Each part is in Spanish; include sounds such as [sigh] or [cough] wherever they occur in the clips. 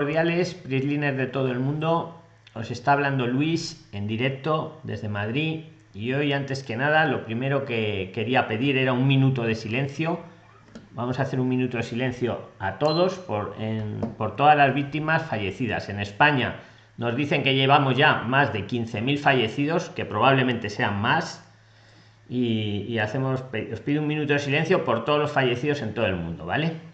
cordiales, PRIXLINERS de todo el mundo. Os está hablando Luis en directo desde Madrid y hoy antes que nada lo primero que quería pedir era un minuto de silencio. Vamos a hacer un minuto de silencio a todos por, todas las víctimas fallecidas. En España nos dicen que llevamos ya más de 15.000 fallecidos, que probablemente sean más. Y, y hacemos, os pido un minuto de silencio por todos los fallecidos en todo el mundo, ¿vale?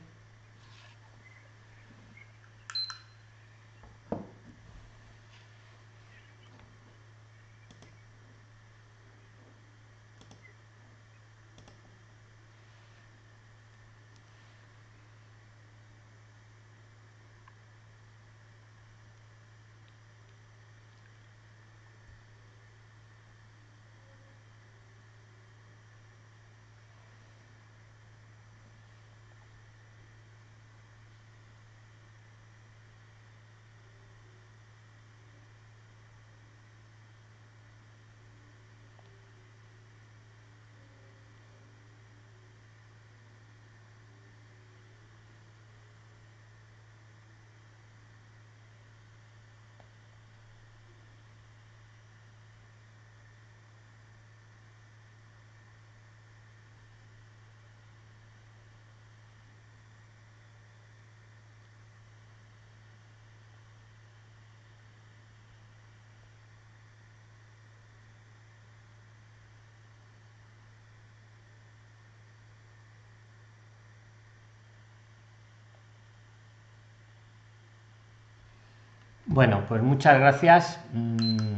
Bueno, pues muchas gracias. Mm,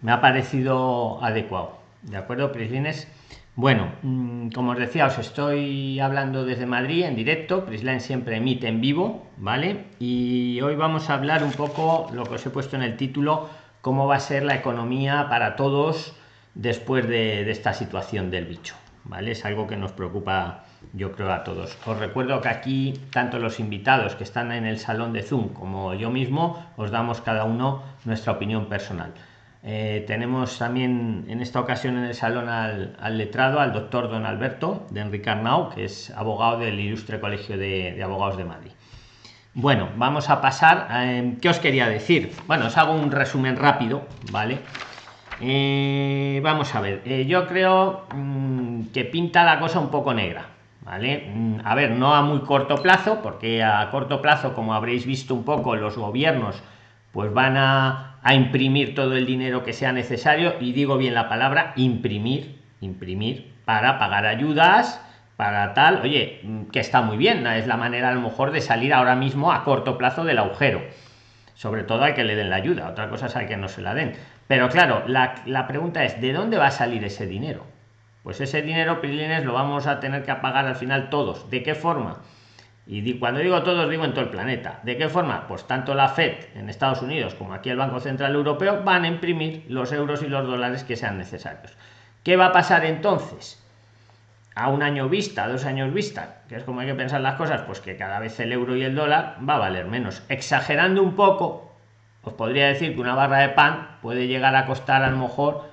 me ha parecido adecuado. ¿De acuerdo, Prislines? Bueno, mm, como os decía, os estoy hablando desde Madrid en directo. Prisline siempre emite en vivo, ¿vale? Y hoy vamos a hablar un poco lo que os he puesto en el título, cómo va a ser la economía para todos después de, de esta situación del bicho, ¿vale? Es algo que nos preocupa yo creo a todos. Os recuerdo que aquí tanto los invitados que están en el salón de Zoom como yo mismo os damos cada uno nuestra opinión personal. Eh, tenemos también en esta ocasión en el salón al, letrado, al doctor don Alberto de Enrique Arnau, que es abogado del Ilustre Colegio de, Abogados de Madrid. Bueno, vamos a pasar. Eh, ¿Qué os quería decir? Bueno, os hago un resumen rápido, ¿vale? Eh, vamos a ver, yo creo mm, que pinta la cosa un poco negra ¿vale? Mm, a ver, no a muy corto plazo, porque a corto plazo, como habréis visto un poco, los gobiernos pues van a, imprimir todo el dinero que sea necesario, y digo bien la palabra, imprimir, imprimir, para pagar ayudas, para tal, oye, mm, que está muy bien, es la manera a lo mejor de salir ahora mismo a corto plazo del agujero. Sobre todo hay que le den la ayuda, otra cosa es hay que no se la den. Pero claro, la, la pregunta es, ¿de dónde va a salir ese dinero? Pues ese dinero pilines lo vamos a tener que pagar al final todos. De qué forma y cuando digo todos digo en todo el planeta. De qué forma pues tanto la fed en estados unidos como aquí el banco central europeo van a imprimir los euros y los dólares que sean necesarios. Qué va a pasar entonces a un año vista dos años vista que es como hay que pensar las cosas pues que cada vez el euro y el dólar va a valer menos. Exagerando un poco os podría decir que una barra de pan puede llegar a costar a lo mejor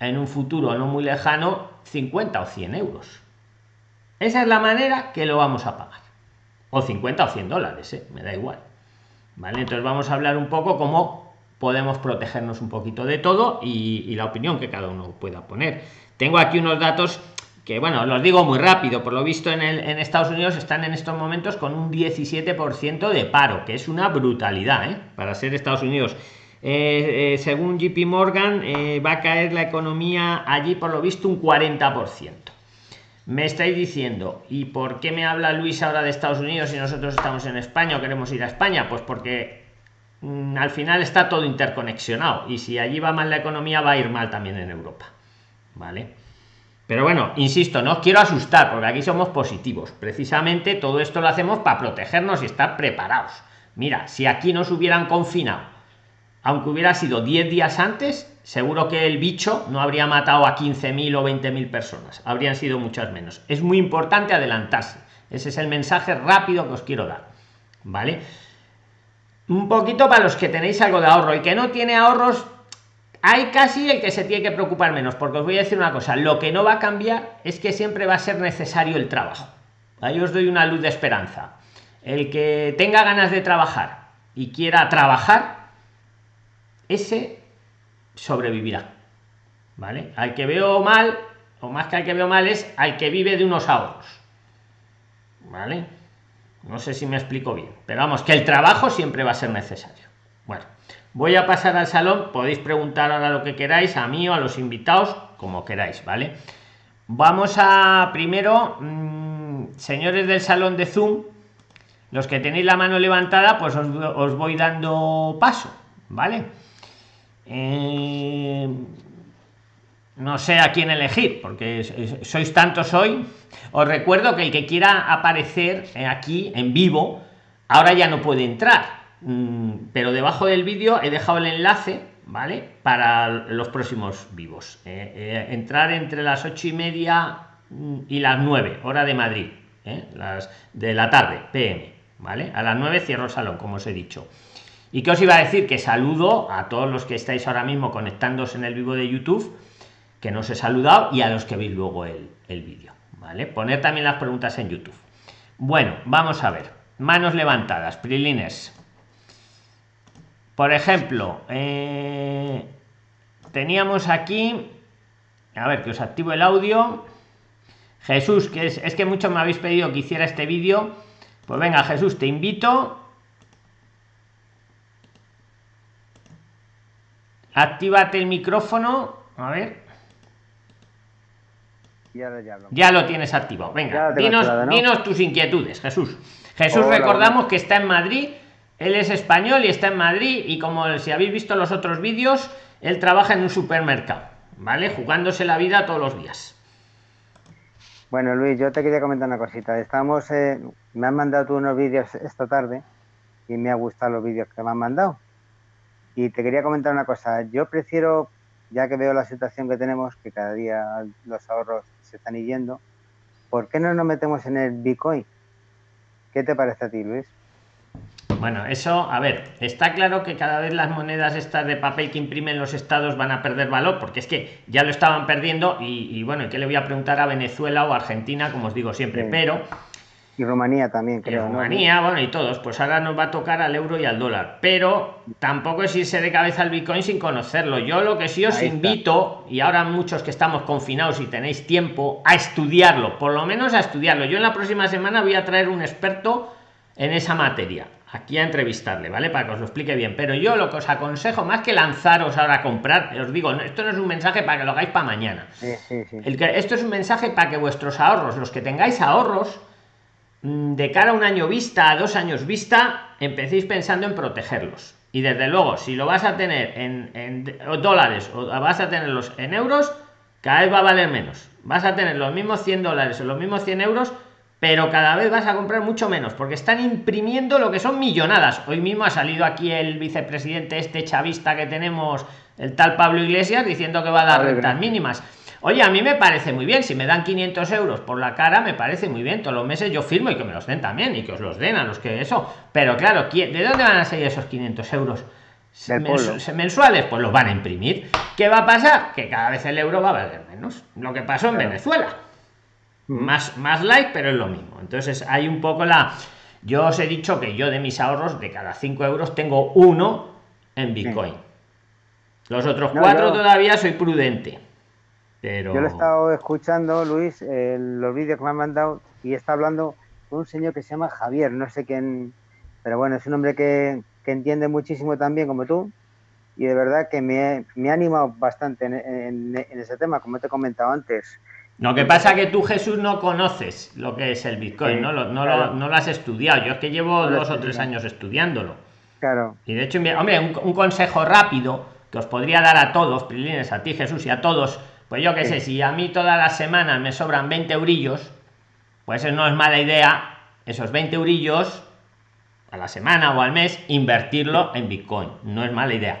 en un futuro no muy lejano 50 o 100 euros. Esa es la manera que lo vamos a pagar. O 50 o 100 dólares, ¿eh? me da igual. ¿Vale? Entonces vamos a hablar un poco cómo podemos protegernos un poquito de todo y, la opinión que cada uno pueda poner. Tengo aquí unos datos que, bueno, los digo muy rápido. Por lo visto en, el, en Estados Unidos están en estos momentos con un 17% de paro, que es una brutalidad ¿eh? para ser Estados Unidos eh, eh, según JP Morgan, eh, va a caer la economía allí por lo visto un 40%. Me estáis diciendo, ¿y por qué me habla Luis ahora de Estados Unidos si nosotros estamos en España o queremos ir a España? Pues porque mm, al final está todo interconexionado y si allí va mal la economía va a ir mal también en Europa. ¿Vale? Pero bueno, insisto, no os quiero asustar porque aquí somos positivos. Precisamente todo esto lo hacemos para protegernos y estar preparados. Mira, si aquí nos hubieran confinado aunque hubiera sido 10 días antes, seguro que el bicho no habría matado a 15.000 o 20.000 personas, habrían sido muchas menos. Es muy importante adelantarse. Ese es el mensaje rápido que os quiero dar. ¿Vale? Un poquito para los que tenéis algo de ahorro y que no tiene ahorros, hay casi el que se tiene que preocupar menos, porque os voy a decir una cosa, lo que no va a cambiar es que siempre va a ser necesario el trabajo. Ahí os doy una luz de esperanza. El que tenga ganas de trabajar y quiera trabajar, ese sobrevivirá. ¿Vale? Al que veo mal, o más que al que veo mal, es al que vive de unos ahorros. ¿Vale? No sé si me explico bien, pero vamos, que el trabajo siempre va a ser necesario. Bueno, voy a pasar al salón, podéis preguntar ahora lo que queráis, a mí o a los invitados, como queráis, ¿vale? Vamos a primero, mm, señores del salón de Zoom, los que tenéis la mano levantada, pues os, voy dando paso, ¿vale? Eh, no sé a quién elegir, porque sois tantos hoy. Os recuerdo que el que quiera aparecer aquí en vivo, ahora ya no puede entrar, mm, pero debajo del vídeo he dejado el enlace, ¿vale? Para los próximos vivos. Eh, eh, entrar entre las ocho y media mm, y las nueve, hora de Madrid, las de la tarde, PM. ¿vale? A las 9 cierro el salón, como os he dicho. ¿Y qué os iba a decir? Que saludo a todos los que estáis ahora mismo conectándose en el vivo de YouTube, que no os he saludado, y a los que veis luego el, el vídeo, ¿vale? Poner también las preguntas en YouTube. Bueno, vamos a ver. Manos levantadas, prilines. Por ejemplo, eh, teníamos aquí, a ver, que os activo el audio. Jesús, que es, es que muchos me habéis pedido que hiciera este vídeo pues venga, Jesús, te invito. Actívate el micrófono. A ver. Ya, lo, tienes activado. Venga, dinos, tus inquietudes, Jesús. Jesús, recordamos que está en Madrid. Él es español y está en Madrid. Y como si habéis visto los otros vídeos, él trabaja en un supermercado, ¿vale? Jugándose la vida todos los días. Bueno, Luis, yo te quería comentar una cosita. Estamos, eh, me han mandado tú unos vídeos esta tarde y me ha gustado los vídeos que me han mandado. Y te quería comentar una cosa. Yo prefiero, ya que veo la situación que tenemos, que cada día los ahorros se están yendo, ¿por qué no nos metemos en el Bitcoin? ¿Qué te parece a ti, Luis? Bueno, eso, a ver, está claro que cada vez las monedas estas de papel que imprimen los estados van a perder valor, porque es que ya lo estaban perdiendo y, bueno, ¿qué le voy a preguntar a Venezuela o Argentina, como os digo siempre? Pero... Y Rumanía también, creo. Rumanía, bueno, y todos. Pues ahora nos va a tocar al euro y al dólar. Pero tampoco es irse de cabeza al Bitcoin sin conocerlo. Yo lo que sí os invito, y ahora muchos que estamos confinados y tenéis tiempo, a estudiarlo, por lo menos a estudiarlo. Yo en la próxima semana voy a traer un experto en esa materia aquí a entrevistarle, ¿vale? Para que os lo explique bien. Pero yo lo que os aconsejo, más que lanzaros ahora a comprar, os digo, esto no es un mensaje para que lo hagáis para mañana. El que, esto es un mensaje para que vuestros ahorros, los que tengáis ahorros, de cara a un año vista, a dos años vista, empecéis pensando en protegerlos. Y desde luego, si lo vas a tener en, en dólares o vas a tenerlos en euros, cada vez va a valer menos. Vas a tener los mismos 100 dólares o los mismos 100 euros pero cada vez vas a comprar mucho menos porque están imprimiendo lo que son millonadas. Hoy mismo ha salido aquí el vicepresidente este chavista que tenemos, el tal Pablo Iglesias, diciendo que va a dar rentas mínimas. Oye, a mí me parece muy bien, si me dan 500 euros por la cara, me parece muy bien, todos los meses yo firmo y que me los den también y que os los den a los que eso. Pero claro, ¿de dónde van a salir esos 500 euros? mensuales, pues los van a imprimir. ¿Qué va a pasar? Que cada vez el euro va a valer menos. Lo que pasó en Venezuela más más like pero es lo mismo entonces hay un poco la yo os he dicho que yo de mis ahorros de cada 5 euros tengo uno en bitcoin los otros cuatro todavía soy prudente pero yo lo he estado escuchando luis los vídeos que me han mandado y está hablando un señor que se llama javier no sé quién pero bueno es un hombre que, entiende muchísimo también como tú y de verdad que me, me ha animado bastante en, en ese tema como te he comentado antes lo que pasa que tú, Jesús, no conoces lo que es el Bitcoin, ¿no? Lo, no, lo, has estudiado. Yo es que llevo dos o tres años estudiándolo. Claro. Y de hecho, hombre, un, consejo rápido que os podría dar a todos, Prilines, a ti, Jesús, y a todos, pues yo qué sé, si a mí todas las semanas me sobran 20 eurillos, pues no es mala idea esos 20 eurillos a la semana o al mes invertirlo en Bitcoin. No es mala idea.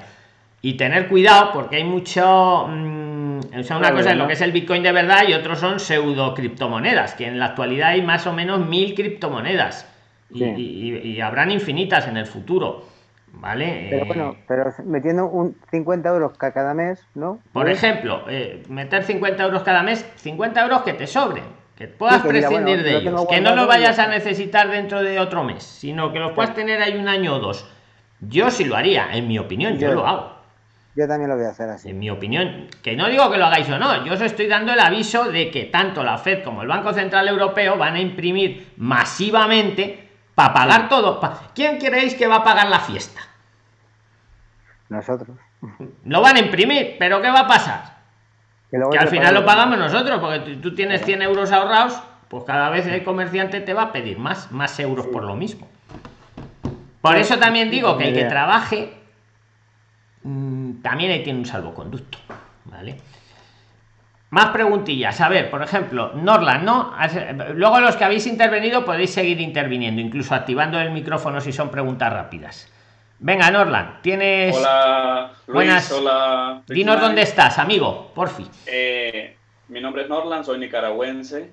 Y tener cuidado porque hay mucho... Mm, o sea, una cosa es lo que es el Bitcoin de verdad y otros son pseudo criptomonedas, que en la actualidad hay más o menos mil criptomonedas y, habrán infinitas en el futuro. ¿Vale? Pero bueno, pero metiendo un 50 euros cada mes, ¿no? Por ejemplo, eh, meter 50 euros cada mes, 50 euros que te sobren, que puedas prescindir de ellos, que no lo vayas a necesitar dentro de otro mes, sino que los puedas tener ahí un año o dos Yo sí lo haría, en mi opinión, yo, lo hago. Yo también lo voy a hacer así. En mi opinión, que no digo que lo hagáis o no, yo os estoy dando el aviso de que tanto la Fed como el Banco Central Europeo van a imprimir masivamente para pagar todo. ¿Quién creéis que va a pagar la fiesta? Nosotros. Lo van a imprimir, pero ¿qué va a pasar? Que, al final lo pagamos nosotros, porque tú tienes 100 euros ahorrados, pues cada vez el comerciante te va a pedir más, más euros por lo mismo. Por eso también digo que el que trabaje mm, también ahí tiene un salvoconducto, ¿vale? Más preguntillas. A ver, por ejemplo, Norland, ¿no? Luego los que habéis intervenido podéis seguir interviniendo, incluso activando el micrófono si son preguntas rápidas. Venga, Norland, tienes. Hola, Buenas. Hola. Dinos dónde estás, amigo, por fin. Eh, mi nombre es Norland, soy nicaragüense.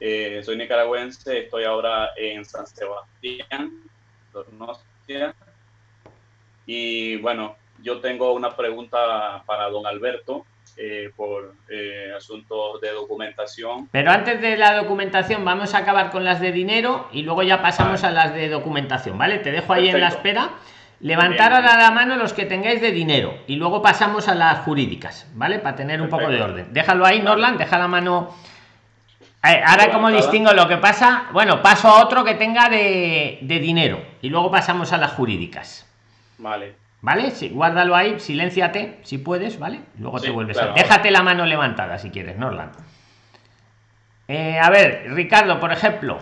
Eh, soy nicaragüense, estoy ahora en San Sebastián, Y bueno, yo tengo una pregunta para don Alberto. Eh, por eh, asuntos de documentación. Pero antes de la documentación vamos a acabar con las de dinero y luego ya pasamos a las de documentación, ¿vale? Te dejo ahí en la espera. Levantar a la mano los que tengáis de dinero y luego pasamos a las jurídicas, ¿vale? Para tener un poco de orden. Déjalo ahí, Norland, deja la mano. Eh, ahora, como distingo lo que pasa? Bueno, paso a otro que tenga de, de dinero y luego pasamos a las jurídicas. Vale. ¿Vale? Sí, guárdalo ahí, silénciate si puedes, ¿vale? Luego te vuelves a. Déjate la mano levantada si quieres, Norland. Eh, a ver, Ricardo, por ejemplo.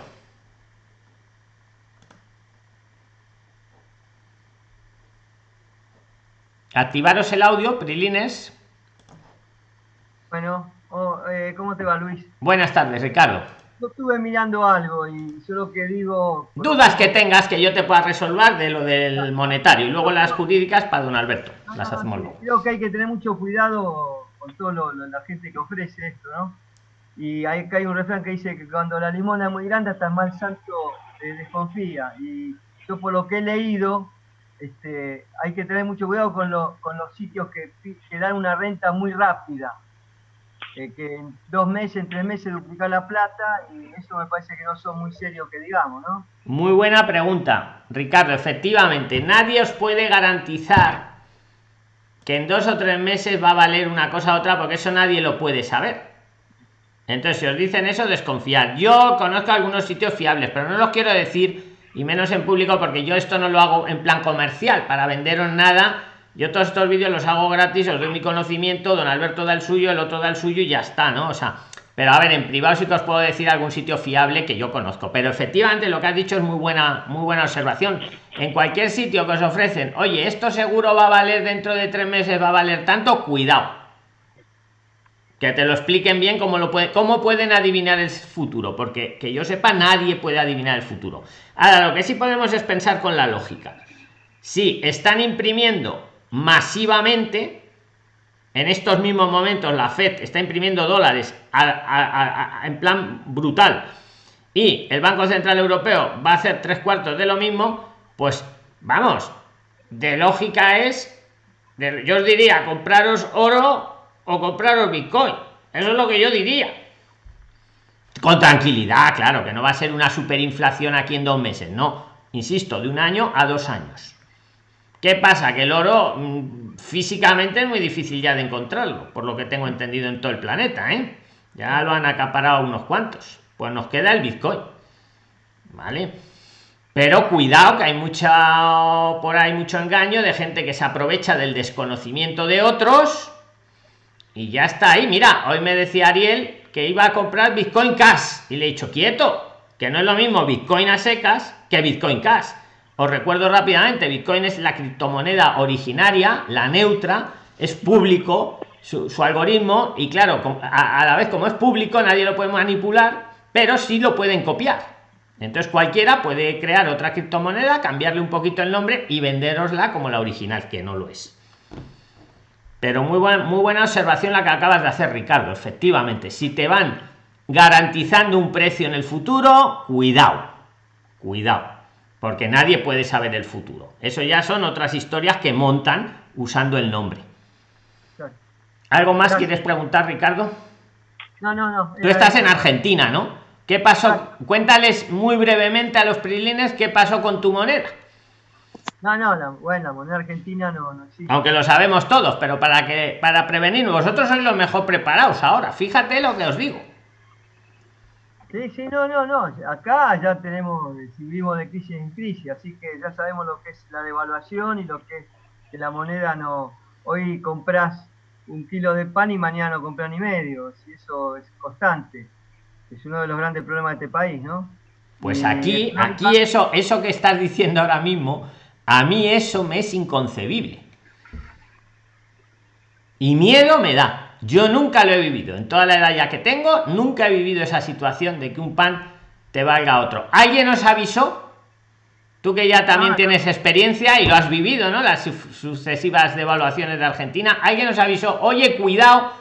Activaros el audio, Prilines. Bueno, oh, eh, ¿cómo te va, Luis? Buenas tardes, Ricardo estuve mirando algo y solo que digo... Dudas que tengas que yo te pueda resolver de lo del monetario y luego las jurídicas para don Alberto. las hacemos luego. Creo que hay que tener mucho cuidado con todo la gente que ofrece esto, ¿no? Y hay, hay un refrán que dice que cuando la limona es muy grande hasta el mal santo desconfía. Y yo por lo que he leído, este, hay que tener mucho cuidado con, con los sitios que, que dan una renta muy rápida eh, que en dos meses, en tres meses duplicar la plata y eso me parece que no son muy serios que digamos, ¿no? Muy buena pregunta, Ricardo. Efectivamente, nadie os puede garantizar que en dos o tres meses va a valer una cosa u otra porque eso nadie lo puede saber. Entonces, si os dicen eso, desconfiar. Yo conozco algunos sitios fiables, pero no los quiero decir y menos en público porque yo esto no lo hago en plan comercial para venderos nada yo todos estos vídeos los hago gratis, os doy mi conocimiento, don Alberto da el suyo, el otro da el suyo y ya está, ¿no? O sea, pero a ver, en privado sí que os puedo decir algún sitio fiable que yo conozco. Pero efectivamente lo que has dicho es muy buena, muy buena observación. En cualquier sitio que os ofrecen, oye, esto seguro va a valer dentro de tres meses, va a valer tanto, cuidado. Que te lo expliquen bien cómo lo puede, cómo pueden adivinar el futuro, porque que yo sepa, nadie puede adivinar el futuro. Ahora, lo que sí podemos es pensar con la lógica. Si están imprimiendo masivamente en estos mismos momentos la Fed está imprimiendo dólares en plan brutal y el Banco Central Europeo va a hacer tres cuartos de lo mismo, pues vamos, de lógica es, yo os diría, compraros oro o compraros Bitcoin. Eso es lo que yo diría. Con tranquilidad, claro, que no va a ser una superinflación aquí en dos meses, no. Insisto, de un año a dos años. ¿Qué pasa? Que el oro mm, físicamente es muy difícil ya de encontrarlo, por lo que tengo entendido en todo el planeta, ¿eh? Ya lo han acaparado unos cuantos. Pues nos queda el Bitcoin. ¿Vale? Pero cuidado que hay mucha por ahí mucho engaño de gente que se aprovecha del desconocimiento de otros y ya está ahí. Mira, hoy me decía Ariel que iba a comprar Bitcoin Cash y le he dicho quieto, que no es lo mismo Bitcoin a secas que Bitcoin Cash os recuerdo rápidamente, Bitcoin es la criptomoneda originaria, la neutra, es público su, algoritmo y claro, a, la vez como es público nadie lo puede manipular, pero sí lo pueden copiar. Entonces cualquiera puede crear otra criptomoneda, cambiarle un poquito el nombre y venderosla como la original, que no lo es. Pero muy, muy buena observación la que acabas de hacer, Ricardo. Efectivamente, si te van garantizando un precio en el futuro, cuidado, cuidado porque nadie puede saber el futuro. Eso ya son otras historias que montan usando el nombre. ¿Algo más quieres preguntar, Ricardo? No, no, no. Tú estás en Argentina, ¿no? ¿Qué pasó? Cuéntales muy brevemente a los prilines qué pasó con tu moneda. No, no, la, bueno, la moneda argentina no, no existe. Aunque lo sabemos todos, pero para que para prevenir, vosotros sois los mejor preparados ahora. Fíjate lo que os digo. Sí, sí, no, no, no. Acá ya tenemos, vivimos de crisis en crisis, así que ya sabemos lo que es la devaluación y lo que es que la moneda no. Hoy compras un kilo de pan y mañana no compras ni medio. Y eso es constante. Es uno de los grandes problemas de este país, ¿no? Pues aquí, aquí eso, eso que estás diciendo ahora mismo, a mí eso me es inconcebible. Y miedo me da. Yo nunca lo he vivido. En toda la edad ya que tengo, nunca he vivido esa situación de que un pan te valga otro. ¿Alguien os avisó? Tú que ya también tienes experiencia y lo has vivido, ¿no? Las sucesivas devaluaciones de Argentina. Alguien nos avisó, oye, cuidado,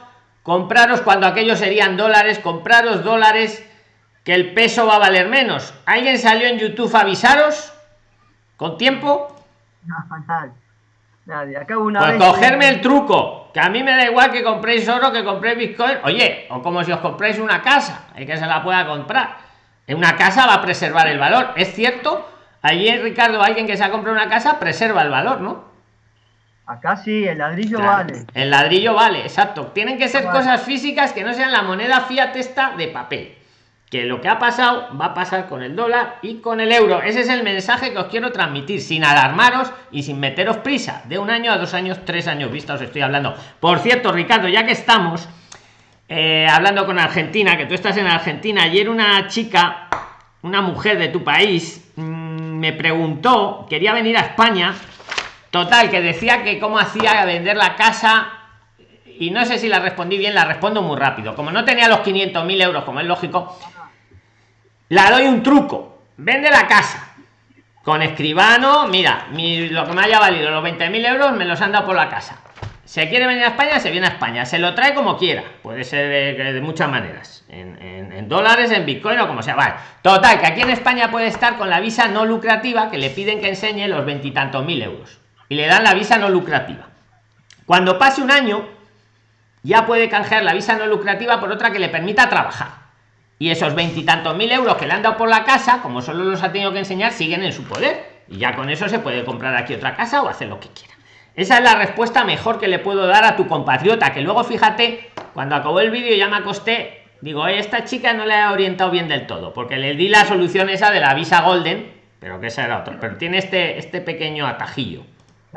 compraros cuando aquellos serían dólares, compraros dólares, que el peso va a valer menos. ¿Alguien salió en YouTube a avisaros? ¿Con tiempo? No, nadie. nadie. Acá una pues cogerme el truco que a mí me da igual que compréis oro que compréis bitcoin. Oye o como si os compréis una casa hay que se la pueda comprar. En una casa va a preservar el valor. Es cierto ayer ricardo alguien que se ha comprado una casa preserva el valor no acá sí el ladrillo vale. El ladrillo vale exacto. Tienen que ser cosas físicas que no sean la moneda fiat esta de papel que lo que ha pasado va a pasar con el dólar y con el euro. Ese es el mensaje que os quiero transmitir, sin alarmaros y sin meteros prisa. De un año a dos años, tres años vista os estoy hablando. Por cierto, Ricardo, ya que estamos eh, hablando con Argentina, que tú estás en Argentina, ayer una chica, una mujer de tu país, mm, me preguntó, quería venir a España, total, que decía que cómo hacía vender la casa y no sé si la respondí bien, la respondo muy rápido. Como no tenía los 500.000 euros, como es lógico, la doy un truco. Vende la casa. Con escribano, mira, lo que me haya valido los 20.000 euros me los han dado por la casa. Se quiere venir a España, se viene a España. Se lo trae como quiera. Puede ser de, muchas maneras. En, dólares, en bitcoin o como sea. Vale. Total, que aquí en España puede estar con la visa no lucrativa que le piden que enseñe los veintitantos mil euros. Y le dan la visa no lucrativa. Cuando pase un año, ya puede canjear la visa no lucrativa por otra que le permita trabajar y esos veintitantos mil euros que le han dado por la casa, como solo los ha tenido que enseñar, siguen en su poder. Y ya con eso se puede comprar aquí otra casa o hacer lo que quiera. Esa es la respuesta mejor que le puedo dar a tu compatriota, que luego fíjate, cuando acabó el vídeo ya me acosté, digo, esta chica no le ha orientado bien del todo, porque le di la solución esa de la visa golden, pero que esa era otra, pero tiene este, este pequeño atajillo.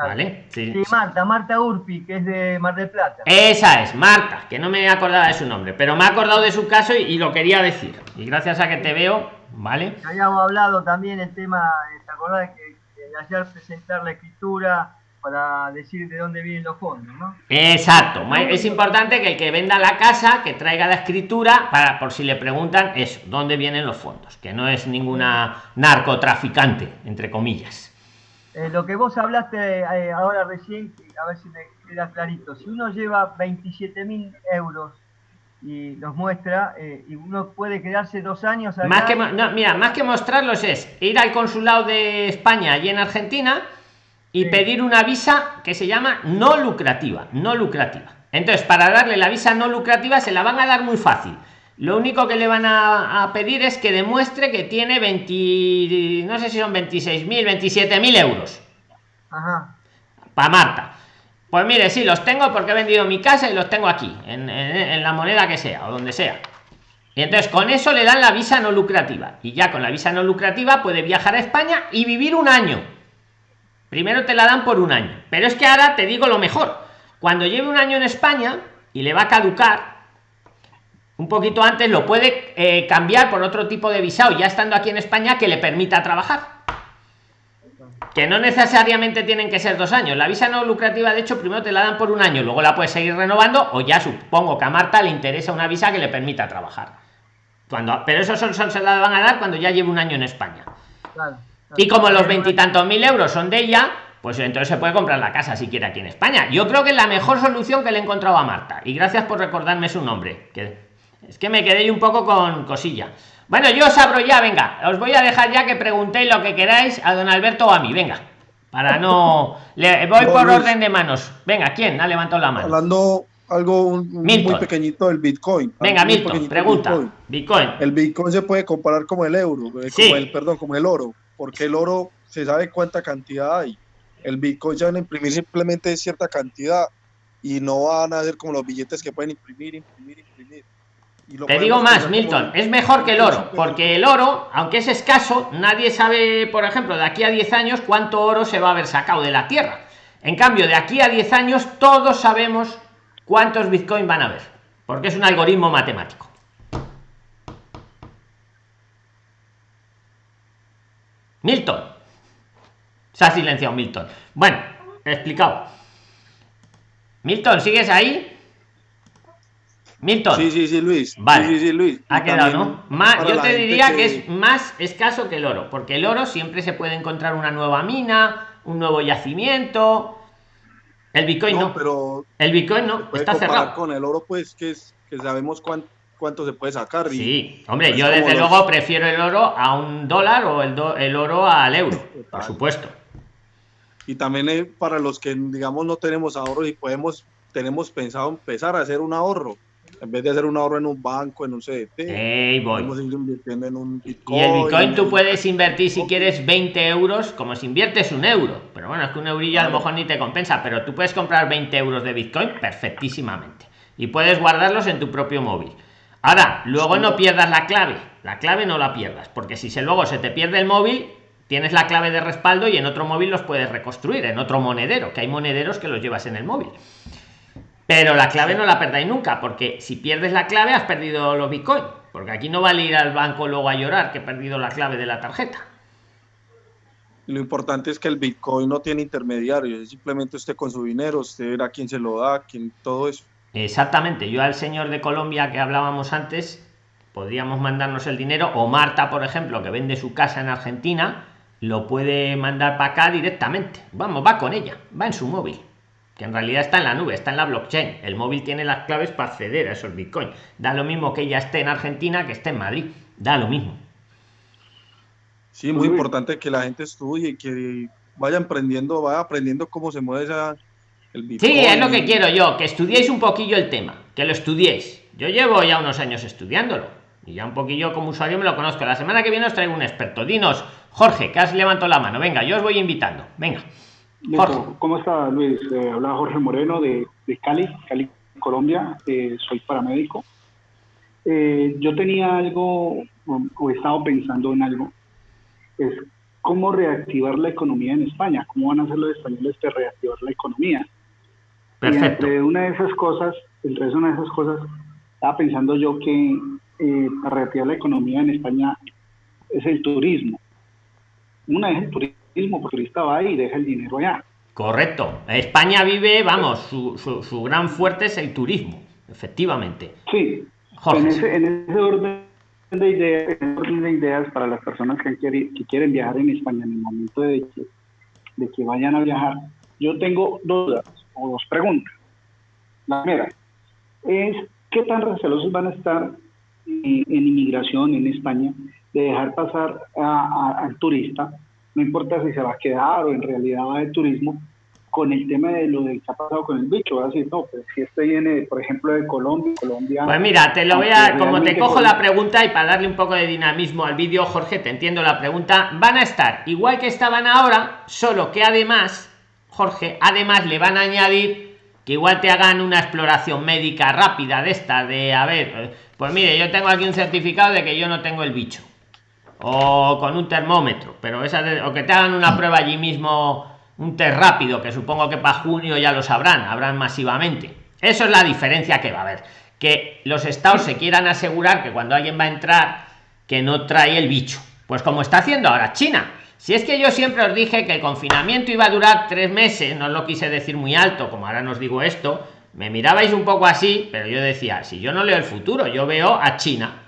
¿Vale? Sí. Marta, Marta Urpi, que es de Mar del Plata. Esa es, Marta, que no me acordaba de su nombre, pero me ha acordado de su caso y, lo quería decir. Y gracias a que te veo, ¿vale? Habíamos hablado también el tema, ¿te acordás que, que ayer presentar la escritura para decir de dónde vienen los fondos, ¿no? Exacto. Es importante que el que venda la casa, que traiga la escritura, para por si le preguntan eso, dónde vienen los fondos, que no es ninguna narcotraficante, entre comillas. Eh, lo que vos hablaste eh, ahora recién, a ver si me queda clarito, si uno lleva 27 mil euros y los muestra, eh, y uno puede quedarse dos años. Más que, mira, más que mostrarlos es ir al consulado de España allí en Argentina y pedir una visa que se llama no lucrativa, no lucrativa. Entonces, para darle la visa no lucrativa se la van a dar muy fácil. Lo único que le van a, pedir es que demuestre que tiene 20, no sé si son 26.000, 27.000 euros. Ajá. Para Marta. Pues mire, sí, los tengo porque he vendido mi casa y los tengo aquí, en, en, la moneda que sea o donde sea. Y entonces con eso le dan la visa no lucrativa. Y ya con la visa no lucrativa puede viajar a España y vivir un año. Primero te la dan por un año. Pero es que ahora te digo lo mejor. Cuando lleve un año en España y le va a caducar, un poquito antes lo puede eh, cambiar por otro tipo de visado ya estando aquí en España que le permita trabajar. Que no necesariamente tienen que ser dos años. La visa no lucrativa de hecho primero te la dan por un año luego la puedes seguir renovando o ya supongo que a Marta le interesa una visa que le permita trabajar. Cuando pero eso solo se la van a dar cuando ya lleve un año en España. Y como los veintitantos mil euros son de ella pues entonces se puede comprar la casa si quiere aquí en España. Yo creo que es la mejor solución que le he encontrado a Marta y gracias por recordarme su nombre que es que me quedé un poco con cosilla. Bueno, yo os abro ya, venga. Os voy a dejar ya que preguntéis lo que queráis a don Alberto o a mí, venga. Para no. [laughs] Le voy por orden de manos. Venga, ¿quién ha levantado la mano? Hablando algo muy pequeñito del Bitcoin. Venga, Milton, pregunta. Bitcoin. El Bitcoin se puede comparar como el euro, eh, como el, perdón, como el oro, porque el oro se sabe cuánta cantidad hay. el Bitcoin se van a imprimir simplemente cierta cantidad y no van a ser como los billetes que pueden imprimir, imprimir, imprimir. Te digo más, Milton, es mejor que el oro, porque el oro, aunque es escaso, nadie sabe, por ejemplo, de aquí a 10 años cuánto oro se va a haber sacado de la tierra. En cambio, de aquí a 10 años todos sabemos cuántos Bitcoin van a haber, porque es un algoritmo matemático. Milton. Se ha silenciado Milton. Bueno, he explicado. Milton, ¿sigues ahí? Milton. Sí, sí, sí, Luis. Vale. Sí, sí, Luis. Ha quedado, ¿no? Más, yo te diría que... es más escaso que el oro, porque el oro siempre se puede encontrar una nueva mina, un nuevo yacimiento. El Bitcoin no. Pero el Bitcoin no, está cerrado. Con el oro, pues, que es que sabemos cuánto, cuánto se puede sacar. sí, hombre, yo desde luego prefiero el oro a un dólar o el, el oro al euro, por supuesto. Y también eh, para los que, digamos, no tenemos ahorros y podemos, tenemos pensado empezar a hacer un ahorro en vez de hacer un ahorro en un banco, en un CDT, voy. invirtiendo en un Bitcoin. Y el Bitcoin tú puedes invertir si quieres 20 euros, como si inviertes un euro. Pero bueno, es que un eurillo a lo mejor ni te compensa, pero tú puedes comprar 20 euros de Bitcoin perfectísimamente. Y puedes guardarlos en tu propio móvil. Ahora, luego no pierdas la clave. La clave no la pierdas, porque si se luego se te pierde el móvil, tienes la clave de respaldo y en otro móvil los puedes reconstruir, en otro monedero, que hay monederos que los llevas en el móvil. Pero la clave no la perdáis nunca, porque si pierdes la clave has perdido los bitcoin. Porque aquí no vale ir al banco luego a llorar que he perdido la clave de la tarjeta. Lo importante es que el bitcoin no tiene intermediario, es simplemente usted con su dinero, usted verá quién se lo da, quién todo eso. Exactamente, yo al señor de Colombia que hablábamos antes, podríamos mandarnos el dinero, o Marta, por ejemplo, que vende su casa en Argentina, lo puede mandar para acá directamente. Vamos, va con ella, va en su móvil que en realidad está en la nube, está en la blockchain. El móvil tiene las claves para acceder a esos bitcoins. Da lo mismo que ella esté en Argentina que esté en Madrid. Da lo mismo. Sí, muy importante que la gente estudie, y que vaya aprendiendo, vaya aprendiendo cómo se mueve esa, el Bitcoin. Sí, es lo que quiero yo, que estudiéis un poquillo el tema, que lo estudiéis. Yo llevo ya unos años estudiándolo y ya un poquillo como usuario me lo conozco. La semana que viene os traigo un experto. Dinos, Jorge, que has levantado la mano. Venga, yo os voy invitando. Venga. ¿Cómo está Luis? Eh, habla Jorge Moreno de, Cali, Cali, Colombia. Eh, soy paramédico. Eh, yo tenía algo, o, he estado pensando en algo, es cómo reactivar la economía en España, cómo van a hacer los españoles para reactivar la economía. Perfecto. entre una de esas cosas, entre una de esas cosas, estaba pensando yo que para reactivar la economía en España es el turismo. Una es el turismo porque turista va y deja el dinero allá. Correcto. España vive, vamos, su, su, gran fuerte es el turismo, efectivamente. Sí. En ese, en ese orden de ideas, orden de ideas para las personas que, quieren, que quieren viajar en España en el momento de que, de que vayan a viajar, yo tengo dudas o dos preguntas. La primera es, ¿qué tan recelosos van a estar en, inmigración en España de dejar pasar al turista no importa si se va a quedar o en realidad va de turismo, con el tema de lo de que ha pasado con el bicho, va a decir, no, pues si este viene, por ejemplo, de Colombia, Colombia... Pues mira, te lo voy a, como te cojo la pregunta y para darle un poco de dinamismo al vídeo, Jorge, te entiendo la pregunta, van a estar igual que estaban ahora, solo que además, Jorge, además le van a añadir que igual te hagan una exploración médica rápida de esta, de, a ver, pues mire, yo tengo aquí un certificado de que yo no tengo el bicho o con un termómetro, pero esa o que te hagan una prueba allí mismo, un test rápido, que supongo que para junio ya lo sabrán, habrán masivamente. Eso es la diferencia que va a haber. Que los estados se quieran asegurar que cuando alguien va a entrar, que no trae el bicho. Pues como está haciendo ahora China. Si es que yo siempre os dije que el confinamiento iba a durar tres meses, no lo quise decir muy alto, como ahora nos digo esto, me mirabais un poco así, pero yo decía, si yo no leo el futuro, yo veo a China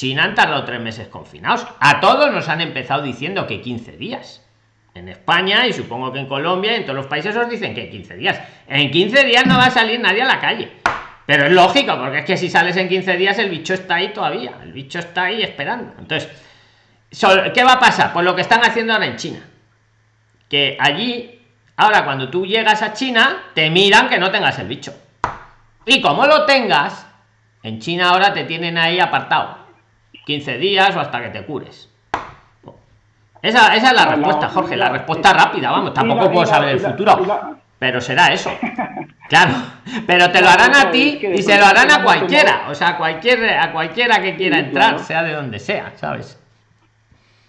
China han tardado tres meses confinados. A todos nos han empezado diciendo que 15 días. En España y supongo que en Colombia, en todos los países os dicen que 15 días. En 15 días no va a salir nadie a la calle. Pero es lógico, porque es que si sales en 15 días el bicho está ahí todavía. El bicho está ahí esperando. Entonces, ¿qué va a pasar? Pues lo que están haciendo ahora en China. Que allí, ahora cuando tú llegas a China, te miran que no tengas el bicho. Y como lo tengas, en China ahora te tienen ahí apartado 15 días o hasta que te cures. Esa, esa es la respuesta, Jorge, la respuesta rápida, vamos, tampoco puedo saber el futuro. Pero será eso. [laughs] Claro, pero te lo harán a ti y se lo harán a cualquiera, o sea, a cualquier, a cualquiera que quiera entrar, sea de donde sea, ¿sabes?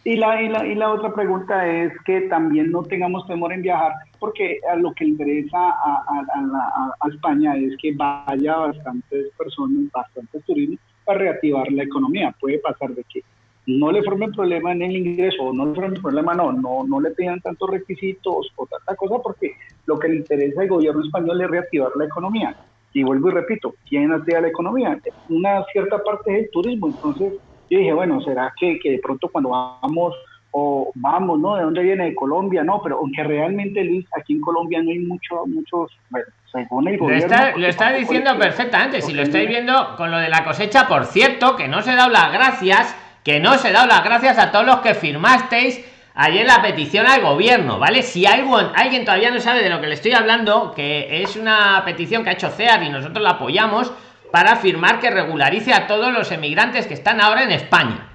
Y la, y, la, y la otra pregunta es que también no tengamos temor en viajar, porque a lo que interesa a, a, a, España es que vaya bastantes personas, bastantes turistas para reactivar la economía. Puede pasar de que no le formen problema en el ingreso, o no le formen problema, no, no, no le pidan tantos requisitos o tanta cosa, porque lo que le interesa al gobierno español es reactivar la economía. Y vuelvo y repito, ¿quién activa la economía? Una cierta parte es el turismo, entonces yo dije, bueno, ¿será que, que de pronto cuando vamos o vamos, ¿no? ¿De dónde viene? De Colombia, no, pero aunque realmente, Luis, aquí en Colombia no hay mucho, muchos, bueno, según el gobierno... Lo está, lo está diciendo perfectamente, si lo estáis viendo con lo de la cosecha, por cierto, que no se da las gracias, que no se da las gracias a todos los que firmasteis ayer la petición al gobierno, ¿vale? Si alguien, alguien todavía no sabe de lo que le estoy hablando, que es una petición que ha hecho CEAR y nosotros la apoyamos, para afirmar que regularice a todos los emigrantes que están ahora en España.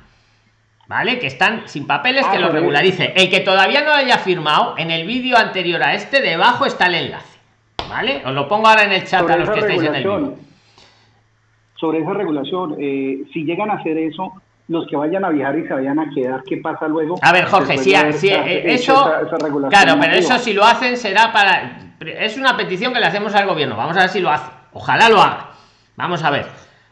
¿Vale? Que están sin papeles, que ah, lo regularice. El que todavía no haya firmado, en el vídeo anterior a este, debajo está el enlace. ¿Vale? Os lo pongo ahora en el chat a los que estáis en el vídeo. Sobre esa regulación, eh, si llegan a hacer eso, los que vayan a viajar y se vayan a quedar, ¿qué pasa luego? A ver, Jorge, si, eso, claro, pero eso si lo hacen será para, es una petición que le hacemos al gobierno, vamos a ver si lo hace, ojalá lo haga, Vamos a ver.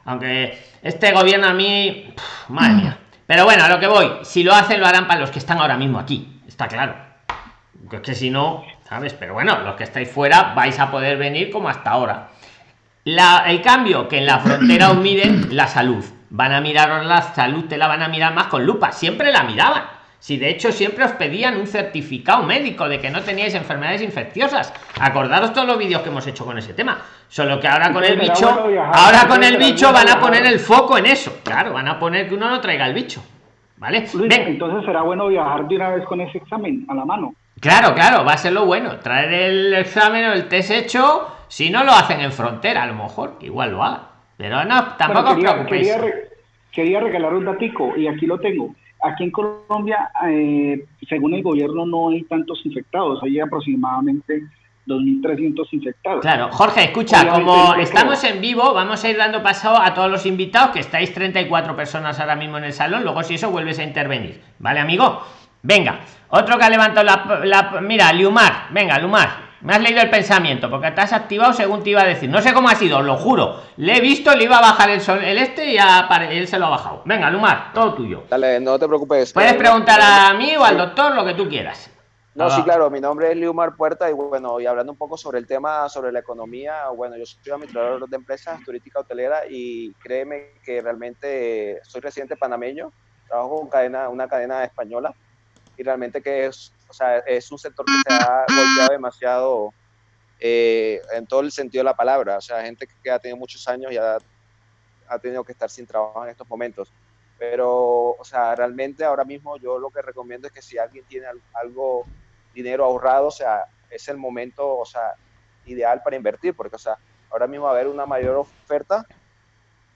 Aunque este gobierno a mí. madre mía. Pero bueno, a lo que voy. Si lo hacen, lo harán para los que están ahora mismo aquí. Está claro. Es que si no, ¿sabes? Pero bueno, los que estáis fuera vais a poder venir como hasta ahora. La, el cambio que en la frontera os miden la salud. Van a miraros la salud, te la van a mirar más con lupa. Siempre la miraban si de hecho siempre os pedían un certificado médico de que no teníais enfermedades infecciosas. Acordaros todos los vídeos que hemos hecho con ese tema. Solo que ahora con el bicho, ahora con el bicho van a poner el foco en eso. Claro, van a poner que uno no traiga el bicho. ¿Vale? entonces será bueno viajar de una vez con ese examen a la mano. Claro, claro, va a ser lo bueno. Traer el examen o el test hecho, si no lo hacen en frontera, a lo mejor, igual lo hagan. Pero no, tampoco os preocupéis. Quería, quería regalar un datico y aquí lo tengo Aquí en Colombia, eh, según el gobierno, no hay tantos infectados, hay aproximadamente 2.300 infectados. Claro, Jorge, escucha, como estamos en vivo, vamos a ir dando paso a todos los invitados, que estáis 34 personas ahora mismo en el salón, luego si eso vuelves a intervenir, ¿vale, amigo? Venga, otro que ha levantado la... la mira, Liumar, venga, Lumar, me has leído el pensamiento, porque te has activado según te iba a decir. No sé cómo ha sido, lo juro. Le he visto, le iba a bajar el sol, el este y él se lo ha bajado. Venga, Lumar, todo tuyo. Dale, no te preocupes. Puedes preguntar a mí o al doctor lo que tú quieras. No, sí, claro, mi nombre es Liumar Puerta y bueno, y hablando un poco sobre el tema, sobre la economía, bueno, yo soy administrador de empresas turística hotelera y créeme que realmente soy residente panameño, trabajo con cadena, una cadena española y realmente que es, o sea, es un sector que se ha golpeado demasiado eh, en todo el sentido de la palabra. O sea, gente que ha tenido muchos años y ha, ha tenido que estar sin trabajo en estos momentos. Pero, o sea, realmente ahora mismo yo lo que recomiendo es que si alguien tiene algo, dinero ahorrado, o sea, es el momento, o sea, ideal para invertir, porque, o sea, ahora mismo va a haber una mayor oferta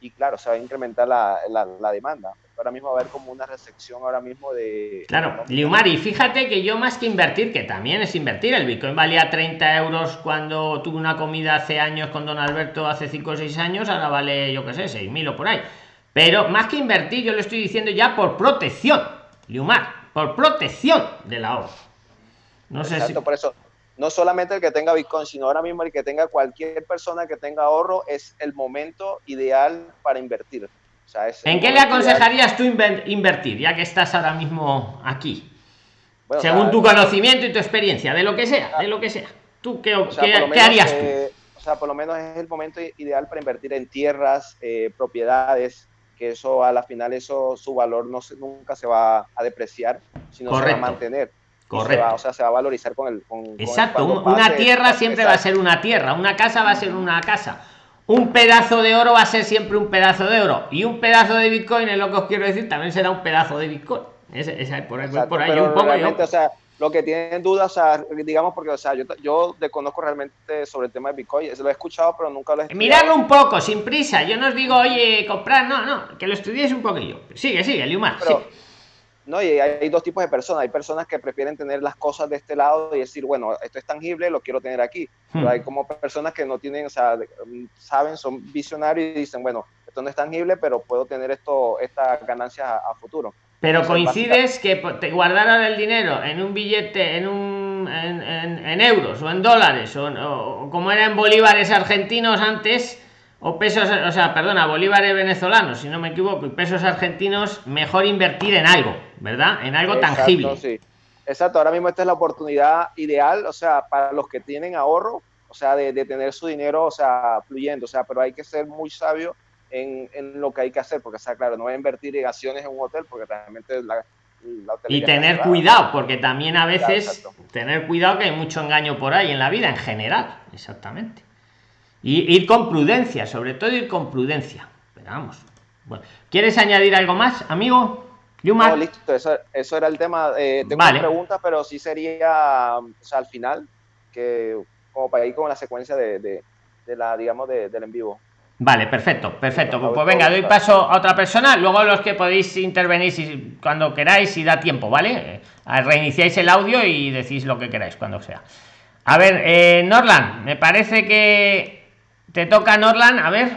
y claro, se va a incrementar la, la, demanda. Ahora mismo va a haber como una recepción ahora mismo de... Claro, Liumari, fíjate que yo más que invertir, que también es invertir, el Bitcoin valía 30 euros cuando tuve una comida hace años con don Alberto, hace 5 o 6 años, ahora vale, yo qué sé, 6.000 o por ahí. Pero más que invertir, yo lo estoy diciendo ya por protección, Liumar, por protección del ahorro. No sé si... por eso no solamente el que tenga Bitcoin, sino ahora mismo el que tenga cualquier persona que tenga ahorro, es el momento ideal para invertir. ¿En qué le aconsejarías tú invertir, ya que estás ahora mismo aquí? Según tu conocimiento y tu experiencia, de lo que sea, de lo que sea. ¿Tú qué, harías tú? Eh, o sea, por lo menos es el momento ideal para invertir en tierras, eh, propiedades, que eso a la final eso su valor no se, nunca se va a depreciar, sino se va a mantener. Correcto. o sea, se va a valorizar con el. Exacto, una tierra siempre va a ser una tierra, una casa va a ser una casa. Un pedazo de oro va a ser siempre un pedazo de oro. Y un pedazo de Bitcoin, es lo que os quiero decir, también será un pedazo de Bitcoin. Ese, por, ahí, por ahí un poco O sea, lo que tienen dudas, o sea, digamos, porque, o sea, yo, yo desconozco realmente sobre el tema de Bitcoin, lo he escuchado, pero nunca lo he. Miradlo un poco, sin prisa. Yo no os digo, oye, comprar, no, no, que lo estudiéis un poquillo. Sigue, sigue, Liumar. No, y hay dos tipos de personas. Hay personas que prefieren tener las cosas de este lado y decir, bueno, esto es tangible, lo quiero tener aquí. Pero Hmm. hay como personas que no tienen, o sea, de- saben, son visionarios y dicen, bueno, esto no es tangible, pero puedo tener esto, estas ganancias a, a futuro. Pero Entonces, coincides que te guardaran el dinero en un billete, en un en, en- en euros o en dólares, o, o como eran bolívares argentinos antes, o pesos, o sea, perdona, bolívares venezolanos, si no me equivoco, y pesos argentinos, mejor invertir en algo, ¿verdad? En algo Exacto, tangible. sí. Exacto, ahora mismo esta es la oportunidad ideal, o sea, para los que tienen ahorro, o sea, de, de tener su dinero, o sea, fluyendo, o sea, pero hay que ser muy sabio en, en lo que hay que hacer, porque, o sea, claro, no voy a invertir en acciones en un hotel, porque realmente la, la Y tener cuidado, porque también a veces tener cuidado que hay mucho engaño por ahí en la vida en general, exactamente. Y ir con prudencia, sobre todo ir con prudencia. Pero vamos. Bueno, ¿quieres añadir algo más, amigo? No, listo, eso, eso era el tema. Eh, tengo Vale. una pregunta, pero sí sería, o sea, al final, que como para ir con la secuencia de, de, de la, digamos, de- del en vivo. Vale, perfecto, perfecto. Pues, venga, doy paso a otra persona, luego los que podéis intervenir si, cuando queráis y da tiempo, ¿vale? Eh, Reiniciáis el audio y decís lo que queráis cuando sea. A ver, eh, Norland, me parece que te toca Norland, a ver.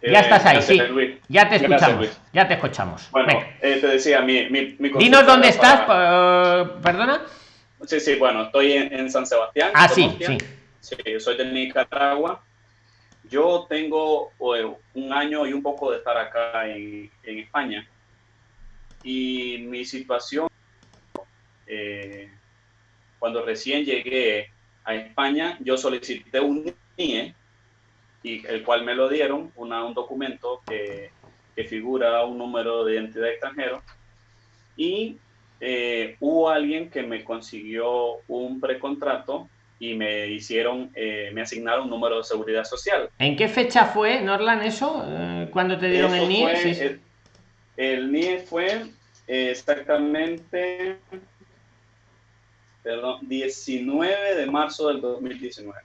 Ya Eh, estás ahí, gracias, sí. Luis. Ya te Gracias, escuchamos. Luis. Ya te escuchamos. Bueno, eh, te decía, mi, mi, mi Dinos dónde estás, para- eh, perdona. Sí, sí, bueno, estoy en, en San Sebastián. Ah, sí, sí. Sí, yo soy de Nicaragua. Yo tengo eh, un año y un poco de estar acá en, en España. Y mi situación, eh, cuando recién llegué a España, yo solicité un NIE, y el cual me lo dieron, una, un documento que, que figura un número de identidad extranjero. Y eh, hubo alguien que me consiguió un precontrato y me hicieron, eh, me asignaron un número de seguridad social. ¿En qué fecha fue, Norland, eso? Eh, ¿Cuándo te dieron Eso el NIE? fue, Sí, sí. El, el NIE fue eh, exactamente perdón, 19 de marzo del 2019. O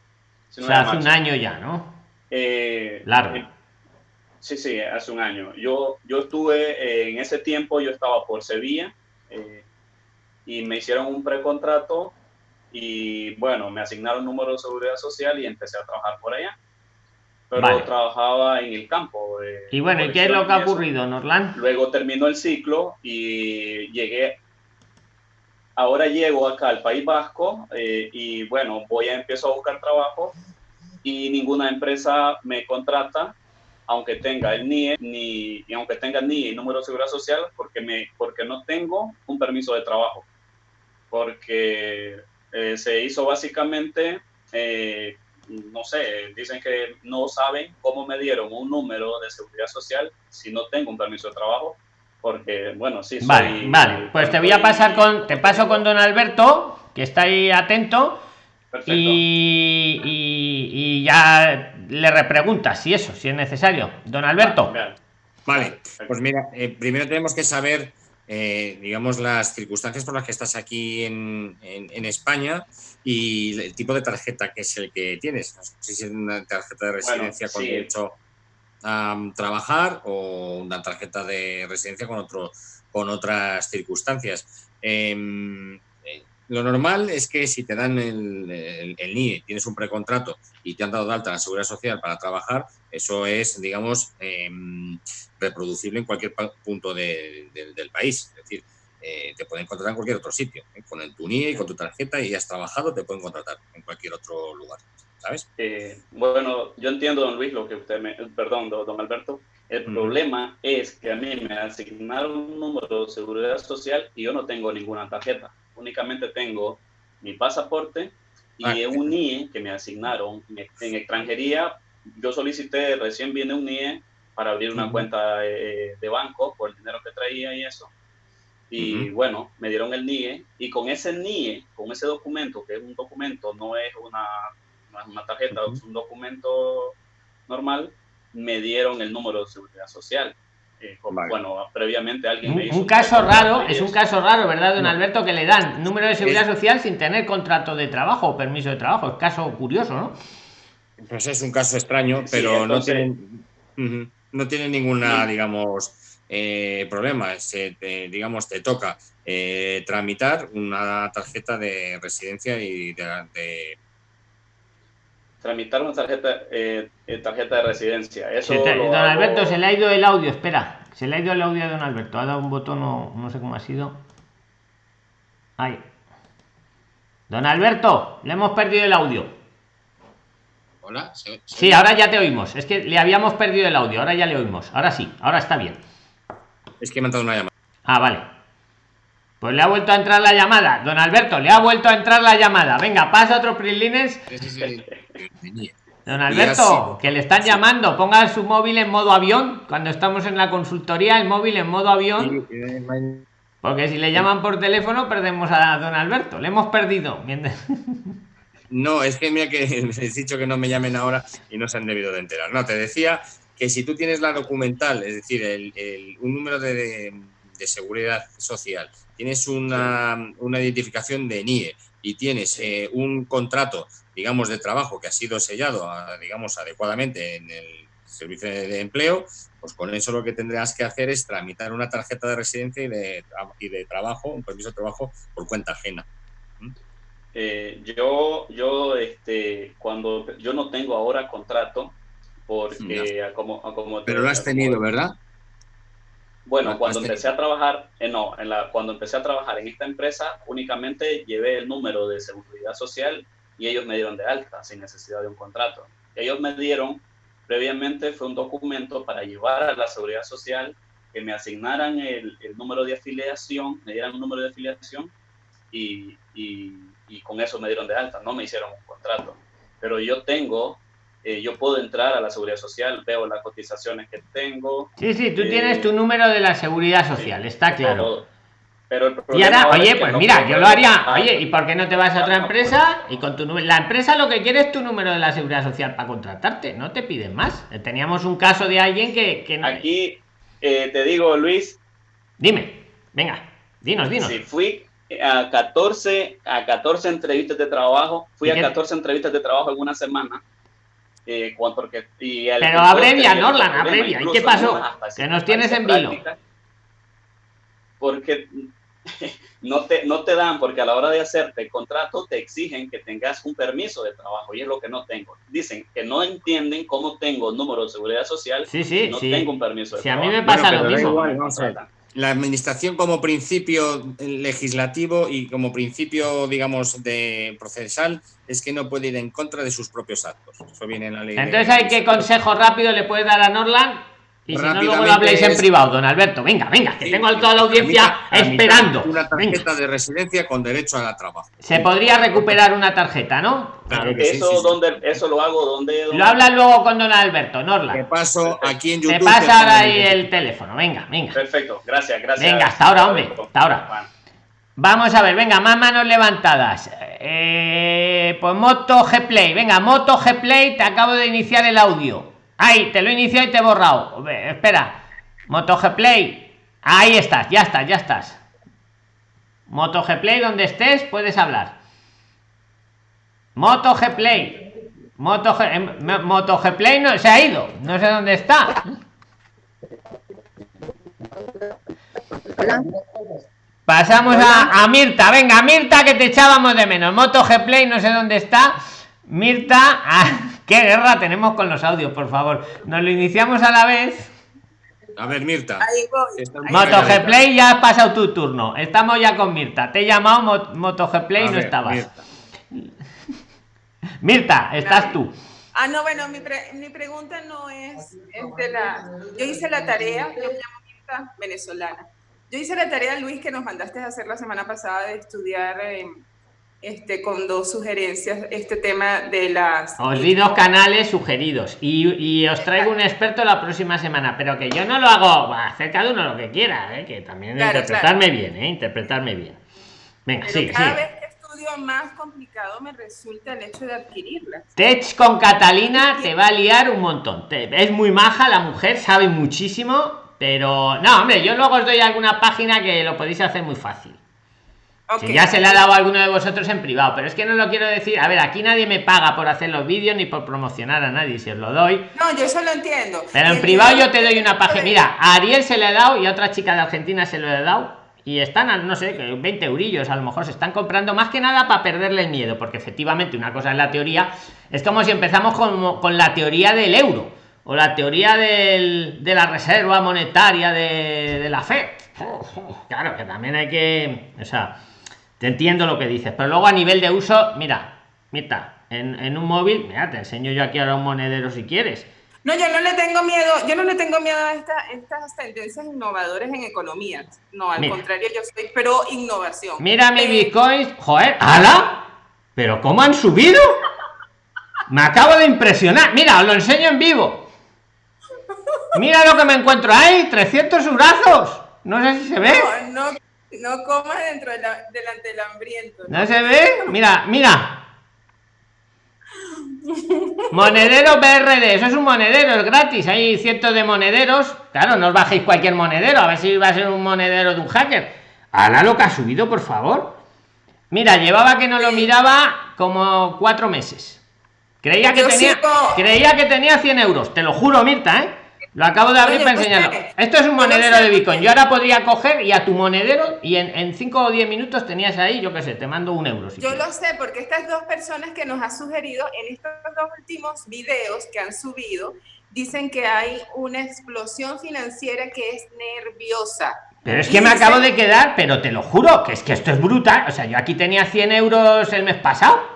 19 sea, hace un año ya, ¿no? Eh, Largo. eh, sí, sí, hace un año. Yo, yo estuve, eh, en ese tiempo yo estaba por Sevilla eh, y me hicieron un precontrato y bueno, me asignaron un número de seguridad social y empecé a trabajar por allá. Pero Vale. trabajaba en el campo. de Y bueno, ¿y qué es lo que ha ocurrido, Norland? Luego terminó el ciclo y llegué, ahora llego acá al País Vasco eh, y bueno, voy a empiezo a buscar trabajo y ninguna empresa me contrata, aunque tenga el NIE, ni, y aunque tenga el NIE y número de seguridad social, porque, me, porque no tengo un permiso de trabajo. Porque eh, se hizo básicamente, eh, no sé, dicen que no saben cómo me dieron un número de seguridad social si no tengo un permiso de trabajo, porque, bueno, sí, soy... Vale, vale. Pues te voy a pasar con, te paso con don Alberto, que está ahí atento, Perfecto. y, y, y ya le repreguntas si eso, si es necesario. Don Alberto. Vale, pues mira, eh, primero tenemos que saber, eh, digamos, las circunstancias por las que estás aquí en, en- en España y el tipo de tarjeta que es el que tienes. No sé si es una tarjeta de residencia con sí. derecho mm, trabajar o una tarjeta de residencia con, otro, con otras circunstancias. Em, eh, lo normal es que si te dan el, el- NIE, tienes un precontrato y te han dado de alta la seguridad social para trabajar, eso es, digamos, em, reproducible en cualquier punto de- de- del país. Es decir, eh, te pueden contratar en cualquier otro sitio. ¿eh? Con el tu NIE y con tu tarjeta y has trabajado, te pueden contratar en cualquier otro lugar. ¿Sabes? Eh, bueno, yo entiendo, don Luis, lo que usted me... Perdón, don Alberto. El problema es que a mí me asignaron un número de seguridad social y yo no tengo ninguna tarjeta. Únicamente tengo mi pasaporte y Ah, un NIE que me asignaron en, extranjería. Yo solicité, recién viene un NIE para abrir una cuenta eh, de banco por el dinero que traía y eso. Y bueno, me dieron el NIE y con ese NIE, con ese documento, que es un documento, no es una, una tarjeta, es un documento normal, me dieron el número de seguridad social. Eh, como- Vale. Bueno, previamente alguien Un, me hizo un caso raro, es un caso raro, ¿verdad, don No. Alberto? Que le dan número de seguridad Es- social sin tener contrato de trabajo o permiso de trabajo. Es caso curioso, ¿no? Pues es un caso extraño, Sí, pero entonces- no tienen ujú, no tienen ninguna, Sí. digamos, eh, problema, se digamos, te toca eh, tramitar una tarjeta de residencia y de, tramitar una tarjeta eh, tarjeta de residencia. Eso don Alberto, se le ha ido el audio, espera. Se le ha ido el audio a don Alberto. Ha dado un botón, no, no sé cómo ha sido. Ahí. Don Alberto, le hemos perdido el audio. Hola. Sí, ahora ya te oímos. Es que le habíamos perdido el audio, ahora ya le oímos. Ahora sí, ahora está bien. Es que me ha entrado una llamada. Ah, vale. Pues le ha vuelto a entrar la llamada. Don Alberto, le ha vuelto a entrar la llamada. Venga, pasa otro Prilines. Don Alberto, que le están llamando. Ponga su móvil en modo avión. Cuando estamos en la consultoría, el móvil en modo avión. Porque si le llaman por teléfono, perdemos a don Alberto. Le hemos perdido. No, es que mira que [laughs] he dicho que no me llamen ahora y no se han debido de enterar. No, te decía que si tú tienes la documental, es decir, el, un número de, seguridad social, tienes una, identificación de NIE y tienes eh, un contrato, digamos, de trabajo que ha sido sellado, digamos, adecuadamente en el servicio de empleo, pues con eso lo que tendrás que hacer es tramitar una tarjeta de residencia y de, y de trabajo, un permiso de trabajo por cuenta ajena. ¿Mm? Eh, yo, yo, este, cuando yo no tengo ahora contrato, porque como, como Pero lo has tenido, ¿verdad? Bueno, cuando empecé a trabajar, eh, no, en la, cuando empecé a trabajar en esta empresa, únicamente llevé el número de seguridad social y ellos me dieron de alta sin necesidad de un contrato. Ellos me dieron, previamente fue un documento para llevar a la seguridad social, que me asignaran el, el número de afiliación, me dieran un número de afiliación y, y, y con eso me dieron de alta, no me hicieron un contrato. Pero yo tengo eh, yo puedo entrar a la seguridad social, veo las cotizaciones que tengo. Sí, sí, tú tienes tu número de la seguridad social, está claro. Pero y ahora, oye, pues mira, yo lo haría. Oye, ¿y por qué no te vas a otra empresa? Y con tu la empresa lo que quiere es tu número de la seguridad social para contratarte, no te piden más. Teníamos un caso de alguien que. que... Aquí eh, te digo, Luis. Dime, venga, dinos, dinos. Sí, fui a 14, a 14 entrevistas de trabajo, fui a 14 entrevistas de trabajo en una semana eh, porque, y Pero abrevia, Norlan, abrevia. ¿Y qué pasó? Que nos tienes en vilo. Porque [laughs] no te, no te dan, porque a la hora de hacerte el contrato te exigen que tengas un permiso de trabajo y es lo que no tengo. Dicen que no entienden cómo tengo número de seguridad social sí, sí, no sí. tengo un permiso de sí, a mí me pasa lo mismo la administración como principio legislativo y como principio, digamos, de procesal es que no puede ir en contra de sus propios actos. Eso viene en la ley. Entonces, ¿hay qué consejo rápido le puede dar a Norland? Y si no, luego lo habléis en privado, don Alberto. Venga, venga, que tengo a toda la audiencia esperando. Una tarjeta de residencia con derecho a la trabajo. Se podría recuperar una tarjeta, ¿no? Claro que eso, donde, eso lo hago donde, Lo habla luego con don Alberto, Norla. Te paso aquí en YouTube. Te pasa ahora ahí el teléfono, venga, venga. Perfecto, gracias, gracias. Venga, hasta ahora, hombre, hasta ahora. Vamos a ver, venga, más manos levantadas. Eh, pues Moto G Play, venga, Moto G Play, te acabo de iniciar el audio. Ahí, te lo he iniciado y te he borrado. Espera. Moto Play. Ahí estás, ya estás, ya estás. Moto Play, donde estés, puedes hablar. Moto Play. Moto G, em, Moto Play no se ha ido. No sé dónde está. Pasamos a, a, Mirta. Venga, Mirta, que te echábamos de menos. Moto Play, no sé dónde está. Mirta. Ah, [laughs] ¿Qué guerra tenemos con los audios, por favor? Nos lo iniciamos a la vez. A ver, Mirta. Moto Play, ya ha pasado tu turno. Estamos ya con Mirta. Te he llamado Moto Play y no estabas. Mirta. [laughs] estás tú. Ah, no, bueno, mi, mi pregunta no es, de la... Yo hice la tarea, yo me llamo Mirta, venezolana. Yo hice la tarea, Luis, que nos mandaste a hacer la semana pasada de estudiar... este, con dos sugerencias, este tema de las... Os di dos canales sugeridos y, y os traigo un experto la próxima semana, pero que yo no lo hago, hacer cada uno lo que quiera, ¿eh? que también interpretarme bien, ¿eh? interpretarme bien. Venga, sí, cada vez que estudio más complicado me resulta el hecho de adquirirla. Tech con Catalina te va a liar un montón. es muy maja la mujer, sabe muchísimo, pero no, hombre, yo luego os doy alguna página que lo podéis hacer muy fácil. Si ya se le ha dado a alguno de vosotros en privado, pero es que no lo quiero decir. A ver, aquí nadie me paga por hacer los vídeos ni por promocionar a nadie, si os lo doy. No, yo eso lo entiendo. Pero en privado yo te doy una página. Mira, a Ariel se le ha dado y a otra chica de Argentina se lo he dado. Y están, no sé, 20 eurillos, a lo mejor se están comprando más que nada para perderle el miedo, porque efectivamente una cosa es la teoría, es como si empezamos con, con la teoría del euro o la teoría del, de la reserva monetaria de, de la fe. Claro, que también hay que, o sea, te entiendo lo que dices, pero luego a nivel de uso, mira, mira, en, en un móvil, mira, te enseño yo aquí ahora un monedero si quieres. No, yo no le tengo miedo, yo no le tengo miedo a esta- estas tendencias innovadoras en economía. No, al Mira. contrario, yo soy pro innovación. Mira mi Eh, bitcoins, joder, ¡hala! Pero ¿cómo han subido? Me acabo de impresionar. Mira, os lo enseño en vivo. Mira lo que me encuentro ahí, 300 brazos. No sé si se ve. No, no, no comas dentro de la- delante del hambriento. ¿No se ve? Mira, mira. Monedero BRD, eso es un monedero, es gratis. Hay cientos de monederos. Claro, no os bajéis cualquier monedero, a ver si va a ser un monedero de un hacker. Hala lo que ha subido, por favor. Mira, llevaba que no lo miraba como cuatro meses. Creía que Yo tenía, sigo- creía que tenía 100 euros. Te lo juro, Mirta, ¿eh? Lo acabo de abrir Oye, para enseñarlo. Esto es un monedero de Bitcoin. Yo ahora podría coger y a tu monedero y en 5 o 10 minutos tenías ahí, yo qué sé, te mando un euro. si Yo quieres. lo sé porque estas dos personas que nos ha sugerido en estos dos últimos videos que han subido, dicen que hay una explosión financiera que es nerviosa. Pero es que me acabo de quedar, pero te lo juro, que es que esto es brutal. O sea, yo aquí tenía 100 euros el mes pasado.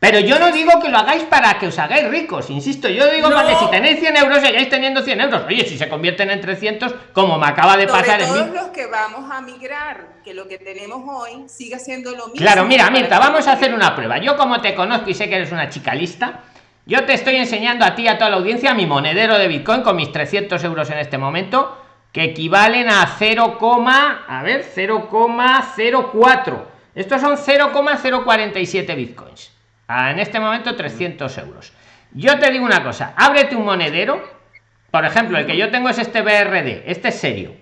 Pero yo no digo que lo hagáis para que os hagáis ricos, insisto, yo digo No. para que si tenéis 100 euros seguáis teniendo 100 euros. Oye, si se convierten en 300, como me acaba de Sobre pasar en todos mí. los que vamos a migrar, que lo que tenemos hoy siga siendo lo mismo. Claro, mira, Mirta, vamos a hacer una prueba. Yo como te conozco y sé que eres una chica lista, yo te estoy enseñando a ti y a toda la audiencia mi monedero de Bitcoin con mis 300 euros en este momento, que equivalen a 0, a ver, 0,04. Estos son 0,047 Bitcoins. Ah, En este momento 300 euros. Yo te digo una cosa, ábrete un monedero. Por ejemplo, el que yo tengo es este BRD, este es serio.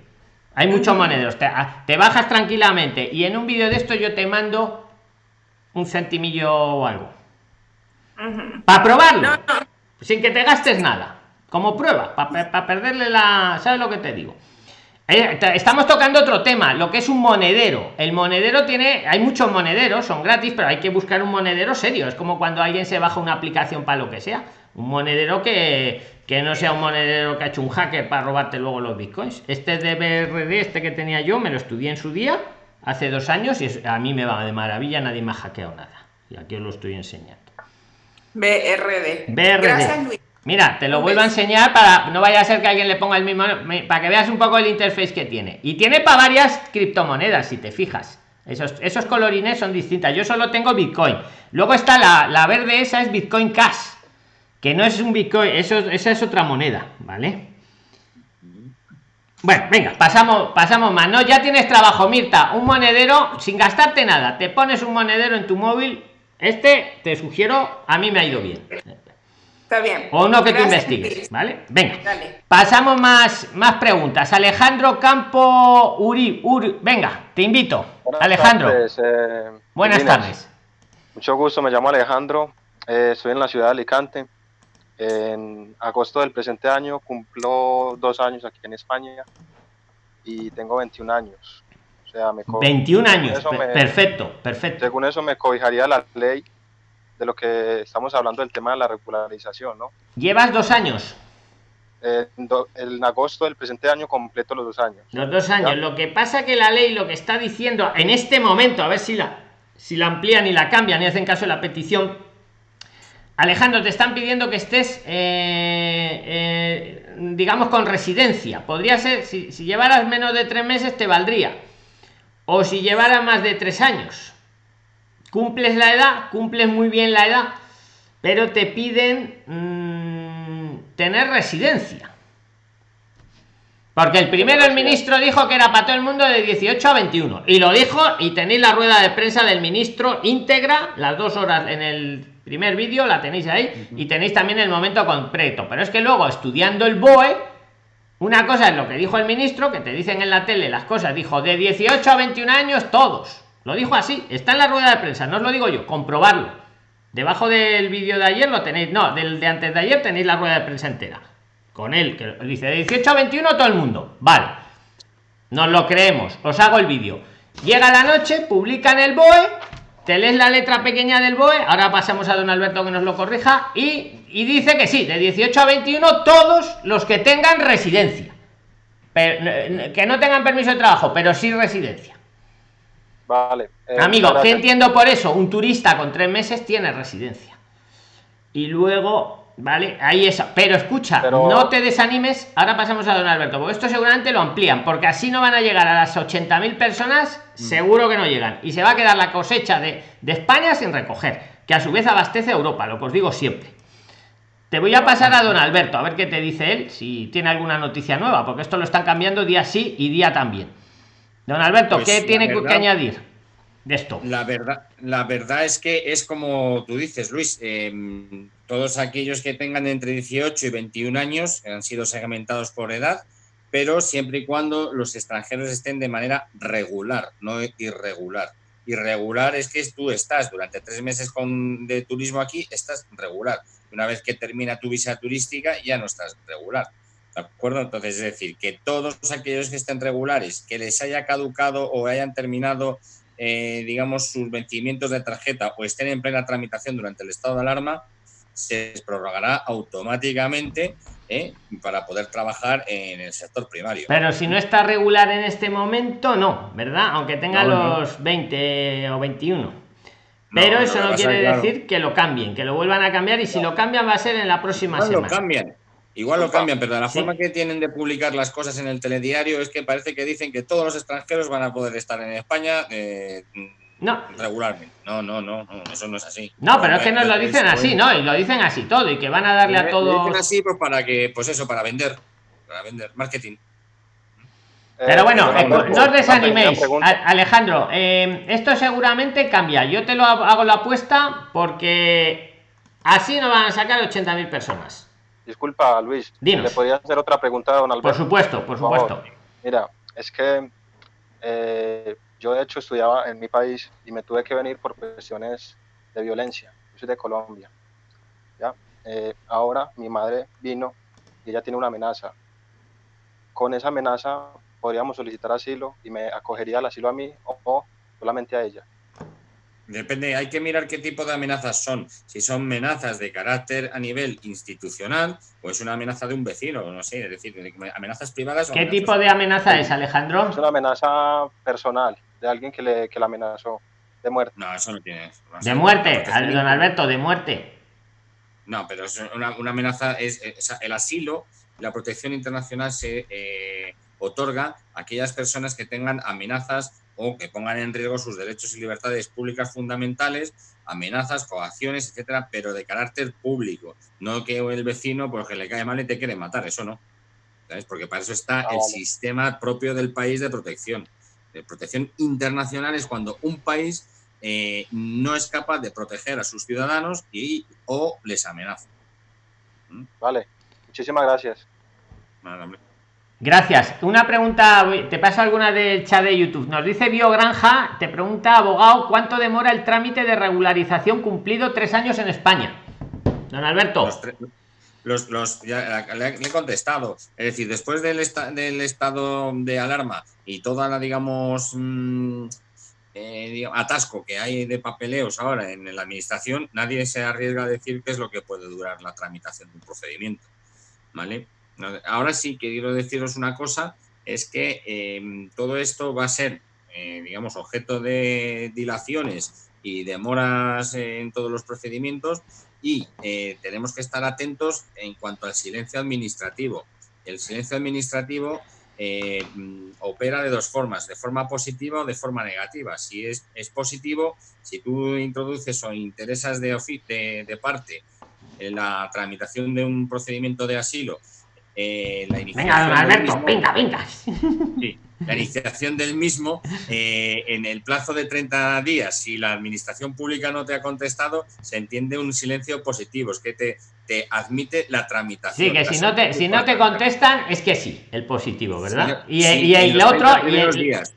Hay muchos monederos. Te, a- te bajas tranquilamente y en un vídeo de esto yo te mando un centimillo o algo. Para probarlo. No, no. Sin que te gastes nada. Como prueba. Para perderle la... ¿Sabes lo que te digo? Eh, estamos tocando otro tema, lo que es un monedero. El monedero tiene, hay muchos monederos, son gratis, pero hay que buscar un monedero serio. Es como cuando alguien se baja una aplicación para lo que sea. Un monedero que, que no sea un monedero que ha hecho un hacker para robarte luego los bitcoins. Este de BRD, este que tenía yo, me lo estudié en su día, hace dos años, y a mí me va de maravilla, nadie me ha hackeado nada. Y aquí os lo estoy enseñando. BRD. BRD. Gracias, Luis. Mira, te lo vuelvo a enseñar para no vaya a ser que alguien le ponga el mismo para que veas un poco el interface que tiene. Y tiene para varias criptomonedas, si te fijas. Esos, esos colorines son distintas. Yo solo tengo Bitcoin. Luego está la, la verde, esa es Bitcoin Cash. Que no es un Bitcoin, eso, esa es otra moneda, ¿vale? Bueno, venga, pasamos, pasamos más. No, ya tienes trabajo, Mirta. Un monedero sin gastarte nada. Te pones un monedero en tu móvil. Este te sugiero, a mí me ha ido bien. Está bien. O no que tú Gracias, investigues, Luis. ¿vale? Venga. Dale. Pasamos más, más preguntas. Alejandro Campo Uri, Uri, venga, te invito. Buenas Alejandro, tardes, eh, buenas Inés. tardes. Mucho gusto, me llamo Alejandro, eh, estoy en la ciudad de Alicante. En agosto del presente año cumplo dos años aquí en España y tengo 21 años. O sea, me co- 21 años, eso per- me- perfecto, perfecto. según eso me cobijaría la ley de lo que estamos hablando del tema de la regularización, ¿no? Llevas dos años, Eh, en, do- en agosto del presente año completo los dos años. los dos años. Ya. Lo que pasa que la ley lo que está diciendo en este momento, a ver si la, si la amplían y la cambian y hacen caso de la petición. Alejandro, te están pidiendo que estés, eh, eh, digamos, con residencia. Podría ser, si, si llevaras menos de tres meses, te valdría. O si llevaras más de tres años. Cumples la edad, cumples muy bien la edad, pero te piden mm, tener residencia. Porque el primero el ministro dijo que era para todo el mundo de 18 a 21. Y lo dijo y tenéis la rueda de prensa del ministro íntegra, las dos horas en el primer vídeo, la tenéis ahí, y tenéis también el momento completo. Pero es que luego, estudiando el BOE, una cosa es lo que dijo el ministro, que te dicen en la tele las cosas, dijo de 18 a 21 años todos. Lo dijo así, está en la rueda de prensa, no os lo digo yo, comprobarlo. Debajo del vídeo de ayer lo tenéis, no, del de antes de ayer tenéis la rueda de prensa entera. Con él, que dice de 18 a 21 todo el mundo. Vale. Nos lo creemos, os hago el vídeo. Llega la noche, publican el BOE, te lees la letra pequeña del BOE, ahora pasamos a don Alberto que nos lo corrija, y, y dice que sí, de 18 a 21 todos los que tengan residencia. Pero, que no tengan permiso de trabajo, pero sí residencia. Vale. eh, Amigo, ¿qué entiendo por eso? Un turista con tres meses tiene residencia. Y luego, vale, ahí eso. Pero escucha, Pero- no te desanimes. Ahora pasamos a don Alberto, porque esto seguramente lo amplían, porque así no van a llegar a las 80.000 personas, seguro que no llegan. Y se va a quedar la cosecha de, de España sin recoger, que a su vez abastece a Europa, lo que os digo siempre. Te voy a pasar a don Alberto, a ver qué te dice él, si tiene alguna noticia nueva, porque esto lo están cambiando día sí y día también. Don Alberto, Pues, ¿qué tiene que añadir de esto? La verdad, la verdad es que es como tú dices, Luis. eh, todos aquellos que tengan entre 18 y 21 años han sido segmentados por edad, pero siempre y cuando los extranjeros estén de manera regular, no irregular. Irregular es que tú estás durante tres meses con, de turismo aquí, estás regular. Una vez que termina tu visa turística, ya no estás regular. ¿De acuerdo? Entonces, es decir, que todos aquellos que estén regulares, que les haya caducado o hayan terminado eh, digamos, sus vencimientos de tarjeta o estén en plena tramitación durante el estado de alarma, se les prorrogará automáticamente ¿eh? para poder trabajar en el sector primario. Pero si no está regular en este momento, no, ¿verdad? Aunque tenga No, no. los 20 o 21. Pero No, eso no quiere claro. decir que lo cambien, que lo vuelvan a cambiar y si lo cambian va a ser en la próxima Igual lo semana. cambian, igual lo cambian, pero de la Sí. forma que tienen de publicar las cosas en el telediario es que parece que dicen que todos los extranjeros van a poder estar en España eh, No. regularmente. No, no, no, no, eso no es así. No, pero es que nos lo dicen así, ¿no? Y lo dicen así todo y que van a darle a Lo todos. dicen así pues para que, pues eso, para vender, para vender, marketing. Pero bueno, eh, Alberto, no os desaniméis. Alejandro, eh, esto seguramente cambia. Yo te lo ha- hago la apuesta porque así no van a sacar 80.000 personas. Disculpa, Luis. Dinos. ¿Le podría hacer otra pregunta a don Alberto? Por supuesto, por supuesto. Mira, es que eh, yo de hecho estudiaba en mi país y me tuve que venir por cuestiones de violencia. Yo soy de Colombia. ¿ya? Eh, ahora mi madre vino y ella tiene una amenaza. Con esa amenaza podríamos solicitar asilo y me acogería el asilo a mí o, o solamente a ella. Depende, hay que mirar qué tipo de amenazas son. Si son amenazas de carácter a nivel institucional, o es una amenaza de un vecino, no sé, es decir, de- amenazas privadas. o ¿Qué amenazas- tipo de amenaza es, Alejandro? Es una amenaza personal de alguien que le, que amenazó de muerte. No, eso no tiene. De muerte, al- don Alberto, de muerte. No, pero es una, una amenaza es, es- sea, el asilo, la protección internacional se eh, otorga a aquellas personas que tengan amenazas o que pongan en riesgo sus derechos y libertades públicas fundamentales, amenazas, coacciones, etcétera, pero de carácter público, no que el vecino porque le cae mal y te quiere matar, eso no. ¿Sabes? Porque para eso está Ah, el sistema propio del país de protección. De protección internacional es cuando un país eh, no es capaz de proteger a sus ciudadanos y o les amenaza. Vale, muchísimas gracias. Gracias. Una pregunta, te paso alguna del chat de YouTube. Nos dice Biogranja, te pregunta, abogado, ¿cuánto demora el trámite de regularización cumplido tres años en España? Don Alberto. Los, los, ya le, he contestado. Es decir, después del, esta- del estado de alarma y toda la, digamos, mm, eh, atasco que hay de papeleos ahora en la administración, nadie se arriesga a decir qué es lo que puede durar la tramitación de un procedimiento. ¿Vale? Ahora sí quiero deciros una cosa, es que eh, todo esto va a ser, eh, digamos, objeto de dilaciones y demoras en todos los procedimientos y eh, tenemos que estar atentos en cuanto al silencio administrativo. El silencio administrativo eh, opera de dos formas, de forma positiva o de forma negativa. Si es, positivo, si tú introduces o interesas de, de, de parte en la tramitación de un procedimiento de asilo, eh, la Venga, iniciación Alberto, mismo- venga, venga. Sí, la iniciación del mismo eh, en el plazo de 30 días. Si la administración pública no te ha contestado, se entiende un silencio positivo, es que te, te admite la tramitación. Sí, que si no te, si no te contestan, es que sí, el positivo, ¿verdad? y, y, y el otro. 30 Y primeros el- días,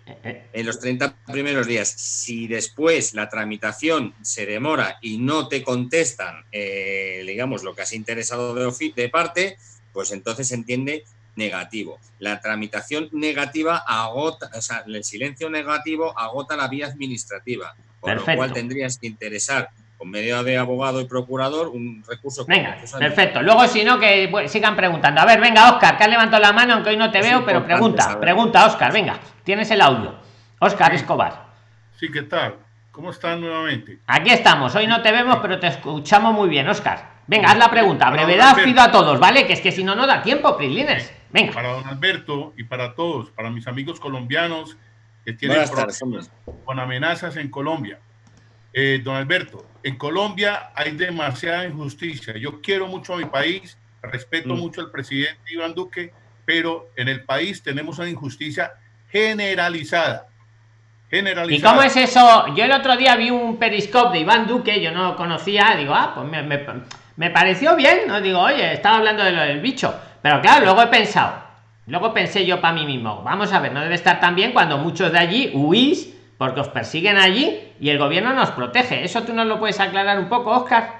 en los 30 primeros días, si después la tramitación se demora y no te contestan, eh, digamos, lo que has interesado de parte, pues entonces se entiende negativo. La tramitación negativa agota, o sea, el silencio negativo agota la vía administrativa, con Perfecto. lo cual tendrías que interesar con medio de abogado y procurador un recurso Venga, perfecto. Luego, si no, que bueno, sigan preguntando. A ver, venga, Oscar, que has levantado la mano, aunque hoy no te Es veo, pero pregunta, saber. pregunta, Oscar, venga, tienes el audio. Oscar Escobar. Sí, ¿qué tal? ¿Cómo están nuevamente? Aquí estamos, hoy no te vemos, pero te escuchamos muy bien, Oscar. Venga, haz la pregunta. Para Brevedad pido a todos, ¿vale? Que es que si no, no da tiempo, Prislines. Venga. Para don Alberto y para todos, para mis amigos colombianos que tienen Buenas problemas con amenazas en Colombia. Eh, don Alberto, en Colombia hay demasiada injusticia. Yo quiero mucho a mi país, respeto Mm. mucho al presidente Iván Duque, pero en el país tenemos una injusticia generalizada. ¿Y Generalizada. cómo es eso? Yo el otro día vi un periscope de Iván Duque, yo no lo conocía, digo, ah, pues me, me- me pareció bien, ¿no? Digo, oye, estaba hablando de lo del bicho. Pero claro, luego he pensado, luego pensé yo para mí mismo, vamos a ver, no debe estar tan bien cuando muchos de allí huís porque os persiguen allí y el gobierno nos protege. ¿Eso tú nos lo puedes aclarar un poco, Oscar?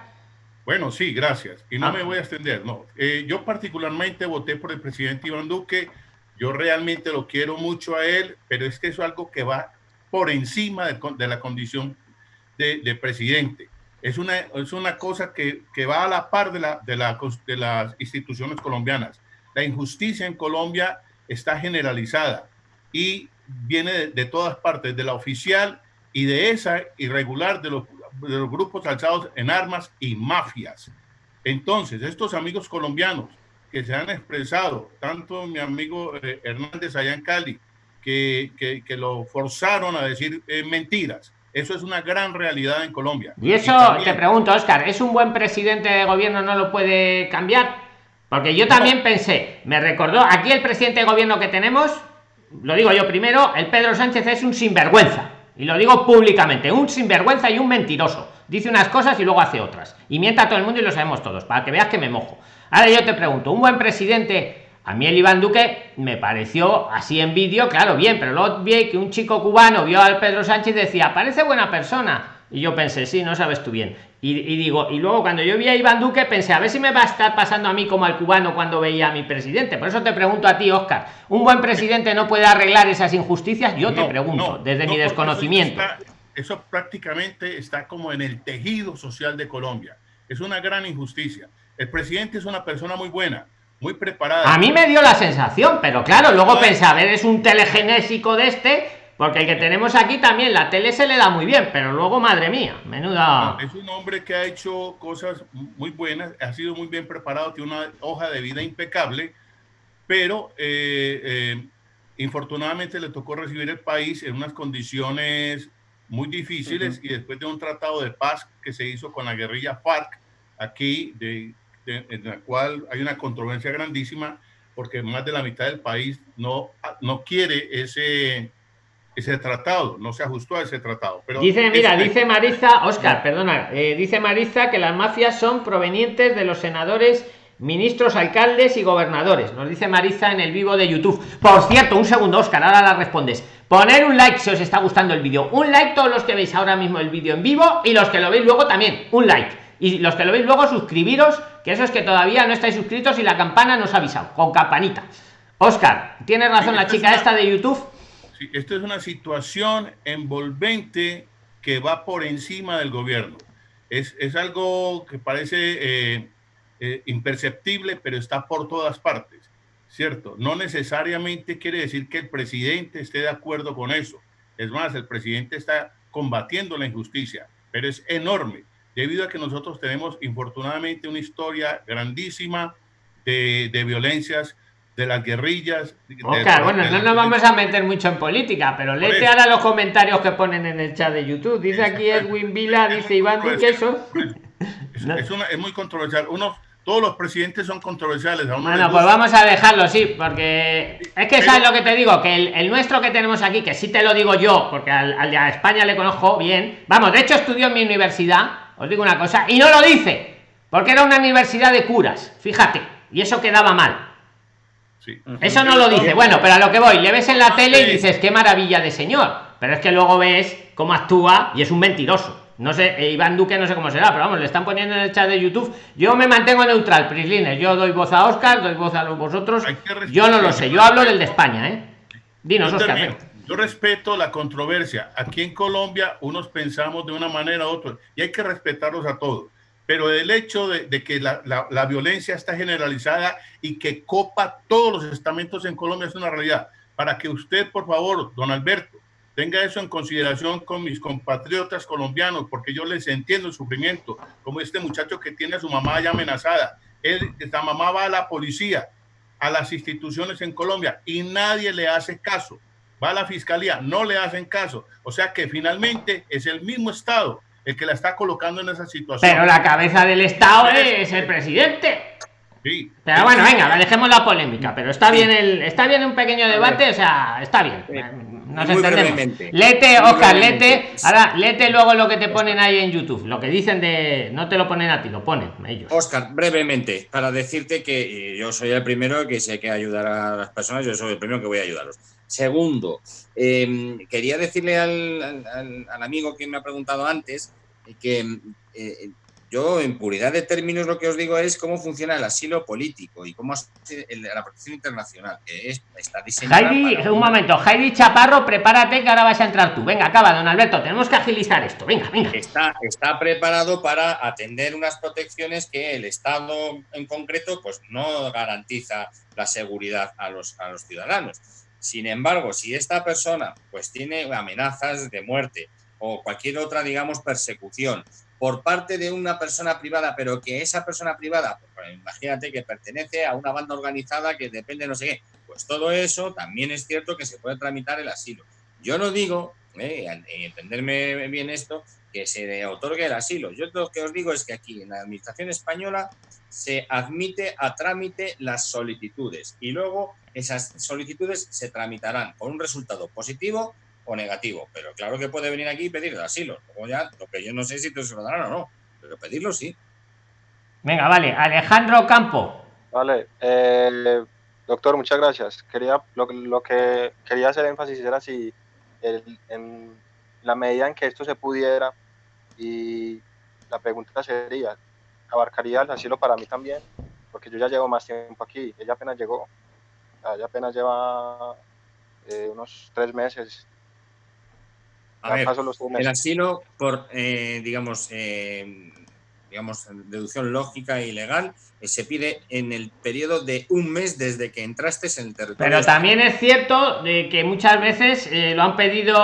Bueno, sí, gracias. Y no Ah. me voy a extender, no. Eh, yo particularmente voté por el presidente Iván Duque. Yo realmente lo quiero mucho a él, pero es que eso es algo que va por encima de, de la condición de, de presidente. Es una, es una cosa que, que va a la par de, la, de, la, de las instituciones colombianas. La injusticia en Colombia está generalizada y viene de, todas partes, de la oficial y de esa irregular de los, de los grupos alzados en armas y mafias. Entonces, estos amigos colombianos que se han expresado, tanto mi amigo eh, Hernández allá Cali, que, que, que lo forzaron a decir eh, mentiras, eso es una gran realidad en Colombia. Y eso también- te pregunto, Oscar, ¿es un buen presidente de gobierno no lo puede cambiar? Porque yo también pensé, me recordó, aquí el presidente de gobierno que tenemos, lo digo yo primero, el Pedro Sánchez es un sinvergüenza. Y lo digo públicamente, un sinvergüenza y un mentiroso. Dice unas cosas y luego hace otras. Y mienta a todo el mundo y lo sabemos todos, para que veas que me mojo. Ahora yo te pregunto, un buen presidente, a mí el Iván Duque me pareció así en vídeo, claro, bien, pero luego vi que un chico cubano vio al Pedro Sánchez y decía, parece buena persona. Y yo pensé, sí, no sabes tú bien. Y, y digo, y luego cuando yo vi a Iván Duque pensé, a ver si me va a estar pasando a mí como al cubano cuando veía a mi presidente. Por eso te pregunto a ti, Oscar, ¿un buen presidente no puede arreglar esas injusticias? Yo te pregunto, no, desde no, mi desconocimiento. Eso, está- eso prácticamente está como en el tejido social de Colombia. Es una gran injusticia. El presidente es una persona muy buena, muy preparada. A mí me dio la sensación, pero claro, luego Ay. pensé, a ver, es un telegenésico de este, porque el que tenemos aquí también, la tele se le da muy bien, pero luego, madre mía, menuda... No, es un hombre que ha hecho cosas muy buenas, ha sido muy bien preparado, tiene una hoja de vida impecable, pero eh, eh, infortunadamente le tocó recibir el país en unas condiciones muy difíciles y después de un tratado de paz que se hizo con la guerrilla FARC aquí, de, de- en la cual hay una controversia grandísima porque más de la mitad del país no, no quiere ese, ese tratado, no se ajustó a ese tratado. Pero Dice, mira, dice Mariza, Oscar, perdona, eh, dice Mariza que las mafias son provenientes de los senadores, ministros, alcaldes y gobernadores. Nos dice Mariza en el vivo de YouTube. Por cierto, un segundo, Oscar, ahora la respondes. Poner un like si os está gustando el vídeo. Un like todos los que veis ahora mismo el vídeo en vivo y los que lo veis luego también. Un like. Y los que lo veis luego suscribiros, que eso es que todavía no estáis suscritos y la campana nos ha avisado, con campanita. Oscar, tiene razón la es chica una- esta de YouTube. Sí, esto es una situación envolvente que va por encima del gobierno. Es, es algo que parece eh, eh, imperceptible, pero está por todas partes, ¿cierto? No necesariamente quiere decir que el presidente esté de acuerdo con eso. Es más, el presidente está combatiendo la injusticia, pero es enorme, debido a que nosotros tenemos infortunadamente una historia grandísima de, de violencias, de las guerrillas. Oscar, de- bueno, de no nos vamos a meter mucho en política, pero léete ahora los comentarios que ponen en el chat de YouTube. Dice aquí Edwin Vila, dice Iván Duque eso. [laughs] Es, No. es una- es muy controversial. Unos, todos los presidentes son controversiales. Uno Bueno, pues vamos a dejarlo, sí, porque es que sabes lo que te digo, que el, el nuestro que tenemos aquí, que sí te lo digo yo, porque al, al de España le conozco bien, vamos, de hecho estudió en mi universidad, os digo una cosa, y no lo dice, porque era una universidad de curas, fíjate, y eso quedaba mal. Sí. Eso no lo dice. Bueno, pero a lo que voy, le ves en la tele y dices, qué maravilla de señor. Pero es que luego ves cómo actúa y es un mentiroso. No sé, eh, Iván Duque no sé cómo será, pero vamos, le están poniendo en el chat de YouTube. Yo me mantengo neutral, Prislines. Yo doy voz a Oscar, doy voz a vosotros. Yo no lo sé, yo hablo del de España, ¿eh? Dinos, Oscar. Yo respeto la controversia. Aquí en Colombia unos pensamos de una manera u otra y hay que respetarlos a todos. Pero el hecho de, de que la, la- la violencia está generalizada y que copa todos los estamentos en Colombia es una realidad. Para que usted, por favor, don Alberto, tenga eso en consideración con mis compatriotas colombianos, porque yo les entiendo el sufrimiento, como este muchacho que tiene a su mamá ya amenazada. Él, esta mamá va a la policía, a las instituciones en Colombia y nadie le hace caso. Va a la fiscalía, no le hacen caso. O sea que finalmente es el mismo Estado el que la está colocando en esa situación. Pero la cabeza del Estado es el presidente. Sí. Pero bueno, venga, dejemos la polémica. Pero está bien el, está bien un pequeño debate, o sea, está bien. Nos Muy entendemos. brevemente. Lete, Oscar, brevemente. lete. Ahora, lete luego lo que te ponen ahí en YouTube. Lo que dicen de. No te lo ponen a ti, lo ponen ellos. Oscar, brevemente, para decirte que eh, yo soy el primero que sé que ayudar a las personas, yo soy el primero que voy a ayudarlos. Segundo, eh, quería decirle al, al- al- al amigo que me ha preguntado antes eh, que eh, yo, en puridad de términos, lo que os digo es cómo funciona el asilo político y cómo es el- la protección internacional, que es, está diseñada. Heidi, para un momento. Heidi Chaparro, prepárate que ahora vas a entrar tú. Venga, acaba, don Alberto. Tenemos que agilizar esto. Venga, venga. está, está preparado para atender unas protecciones que el Estado en concreto pues no garantiza la seguridad a los, a los ciudadanos. Sin embargo, si esta persona pues tiene amenazas de muerte o cualquier otra, digamos, persecución por parte de una persona privada, pero que esa persona privada, pues, imagínate que pertenece a una banda organizada que depende de no sé qué, pues todo eso también es cierto que se puede tramitar el asilo. Yo no digo, eh, entenderme bien esto, que se otorgue el asilo. Yo lo que os digo es que aquí en la Administración española se admite a trámite las solicitudes y luego esas solicitudes se tramitarán con un resultado positivo o negativo. Pero claro que puede venir aquí y pedir asilo. Luego ya, lo que yo no sé si te se lo darán o no, pero pedirlo sí. Venga, vale. Alejandro Campo. Vale, eh, doctor, muchas gracias. Quería, lo, lo que quería hacer énfasis era si el- en la medida en que esto se pudiera, y la pregunta sería, ¿abarcaría el asilo para mí también? Porque yo ya llevo más tiempo aquí, ella apenas llegó, ella apenas lleva eh, unos tres meses. A ver, pasó los tres el asilo, por, eh, digamos, eh, digamos, deducción lógica y legal, eh, se pide en el periodo de un mes desde que entraste en el territorio. Pero también es cierto de que muchas veces eh, lo han pedido.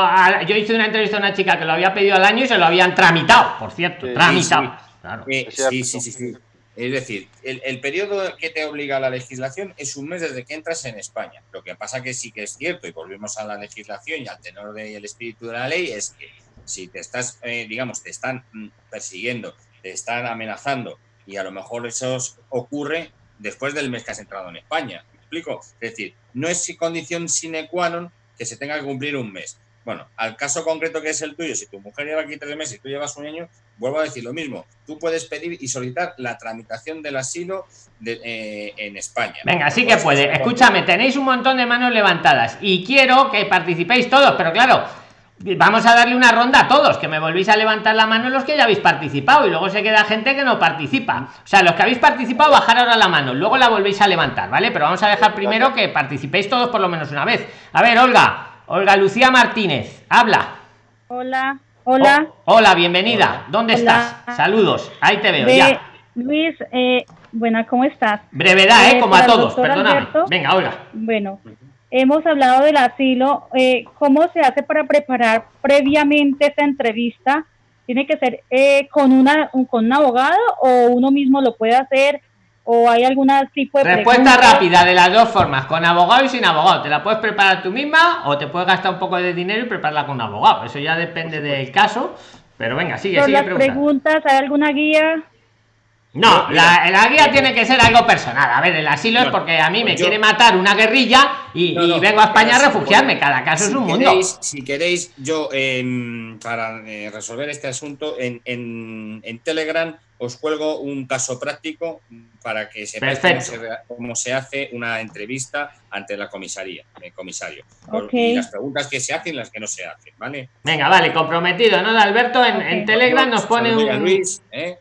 a- yo hice una entrevista a una chica que lo había pedido al año y se lo habían tramitado, por cierto. Sí, tramitado. sí. Claro. Eh, sí, sí, sí, sí. Es decir, el, el periodo que te obliga la legislación es un mes desde que entras en España. Lo que pasa que sí que es cierto, y volvemos a la legislación y al tenor del espíritu de la ley, es que si te estás, eh, digamos, te están mm, persiguiendo, te están amenazando, y a lo mejor eso ocurre después del mes que has entrado en España. ¿Me explico? Es decir, no es condición sine qua non que se tenga que cumplir un mes. Bueno, al caso concreto que es el tuyo, si tu mujer lleva aquí tres meses y tú llevas un año, vuelvo a decir lo mismo. Tú puedes pedir y solicitar la tramitación del asilo de- eh, en España. Venga, sí que puede. Escúchame, tenéis un montón de manos levantadas y quiero que participéis todos, pero claro, vamos a darle una ronda a todos, que me volvéis a levantar la mano los que ya habéis participado y luego se queda gente que no participa. O sea, los que habéis participado, bajar ahora la mano, luego la volvéis a levantar, ¿vale? Pero vamos a dejar primero que participéis todos por lo menos una vez. A ver, Olga, Olga Lucía Martínez, habla. Hola, hola. Oh, hola, bienvenida. ¿Dónde Hola. estás? Saludos. Ahí te veo Ve- ya. Luis, eh, buena, ¿cómo estás? Brevedad, ¿eh? Eh, Como a todos, perdóname. Alberto. Venga, Olga. Bueno, hemos hablado del asilo. eh, ¿Cómo se hace para preparar previamente esta entrevista? ¿Tiene que ser eh, con, una, un- con un abogado o uno mismo lo puede hacer? ¿O hay algún tipo de Respuesta pregunta? rápida de las dos formas, con abogado y sin abogado. Te la puedes preparar tú misma o te puedes gastar un poco de dinero y prepararla con un abogado. Eso ya depende del caso. Pero venga, sigue, sigue las preguntas, ¿hay alguna guía? No, la, la guía tiene que ser algo personal. A ver, el asilo es porque a mí me pues yo- quiere matar una guerrilla y, No, y no, vengo a España a si- refugiarme. Cada caso es un mundo. Si queréis, yo para eh, resolver este asunto en, en- en Telegram os cuelgo un caso práctico para que sepáis cómo se, cómo se hace una entrevista ante la comisaría, el comisario. Ok. Y las preguntas que se hacen y las que no se hacen, ¿vale? Venga, vale, comprometido, ¿no? Alberto en. Telegram nos pone un. Luis, ¿eh?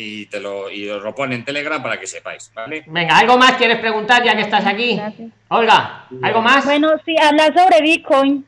Y te lo, y os lo pone en Telegram para que sepáis, ¿vale? Venga, ¿algo más quieres preguntar ya que estás aquí? Gracias. Olga, ¿algo más? Bueno, sí, hablar sobre Bitcoin.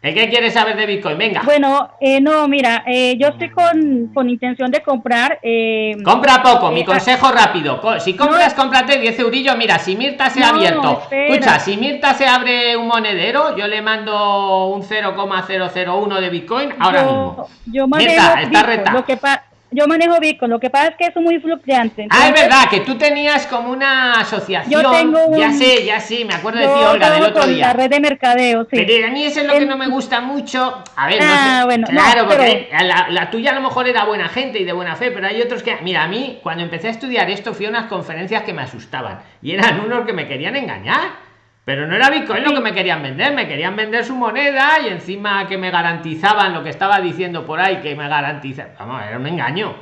¿El qué quieres saber de Bitcoin? Venga. Bueno, eh, no, mira, eh, yo estoy con, con intención de comprar. Eh, Compra poco, mi eh, consejo rápido. Si compras, cómprate 10 eurillos. Mira, si Mirta se ha No, abierto. espera. Escucha, si Mirta se abre un monedero, yo le mando un 0,001 de Bitcoin ahora yo, mismo. yo Mirta, está Bitcoin, reta. lo que pa- yo manejo Bitcoin, lo que pasa es que es muy fluctuante. Ah, es entonces, verdad, que tú tenías como una asociación. Yo tengo un- Ya sé, ya sí, me acuerdo de ti, Olga, del otro día. La red de mercadeo, sí. Pero a mí eso es lo que En- no me gusta mucho. A ver, no Ah, sé. bueno, no, claro, pero- porque la, la tuya a lo mejor era buena gente y de buena fe, pero hay otros que. Mira, a mí, cuando empecé a estudiar esto, fui a unas conferencias que me asustaban. Y eran unos que me querían engañar. Pero no era Bitcoin lo que me querían vender, me querían vender su moneda y encima que me garantizaban lo que estaba diciendo por ahí, que me garantizaban. Vamos, era un engaño.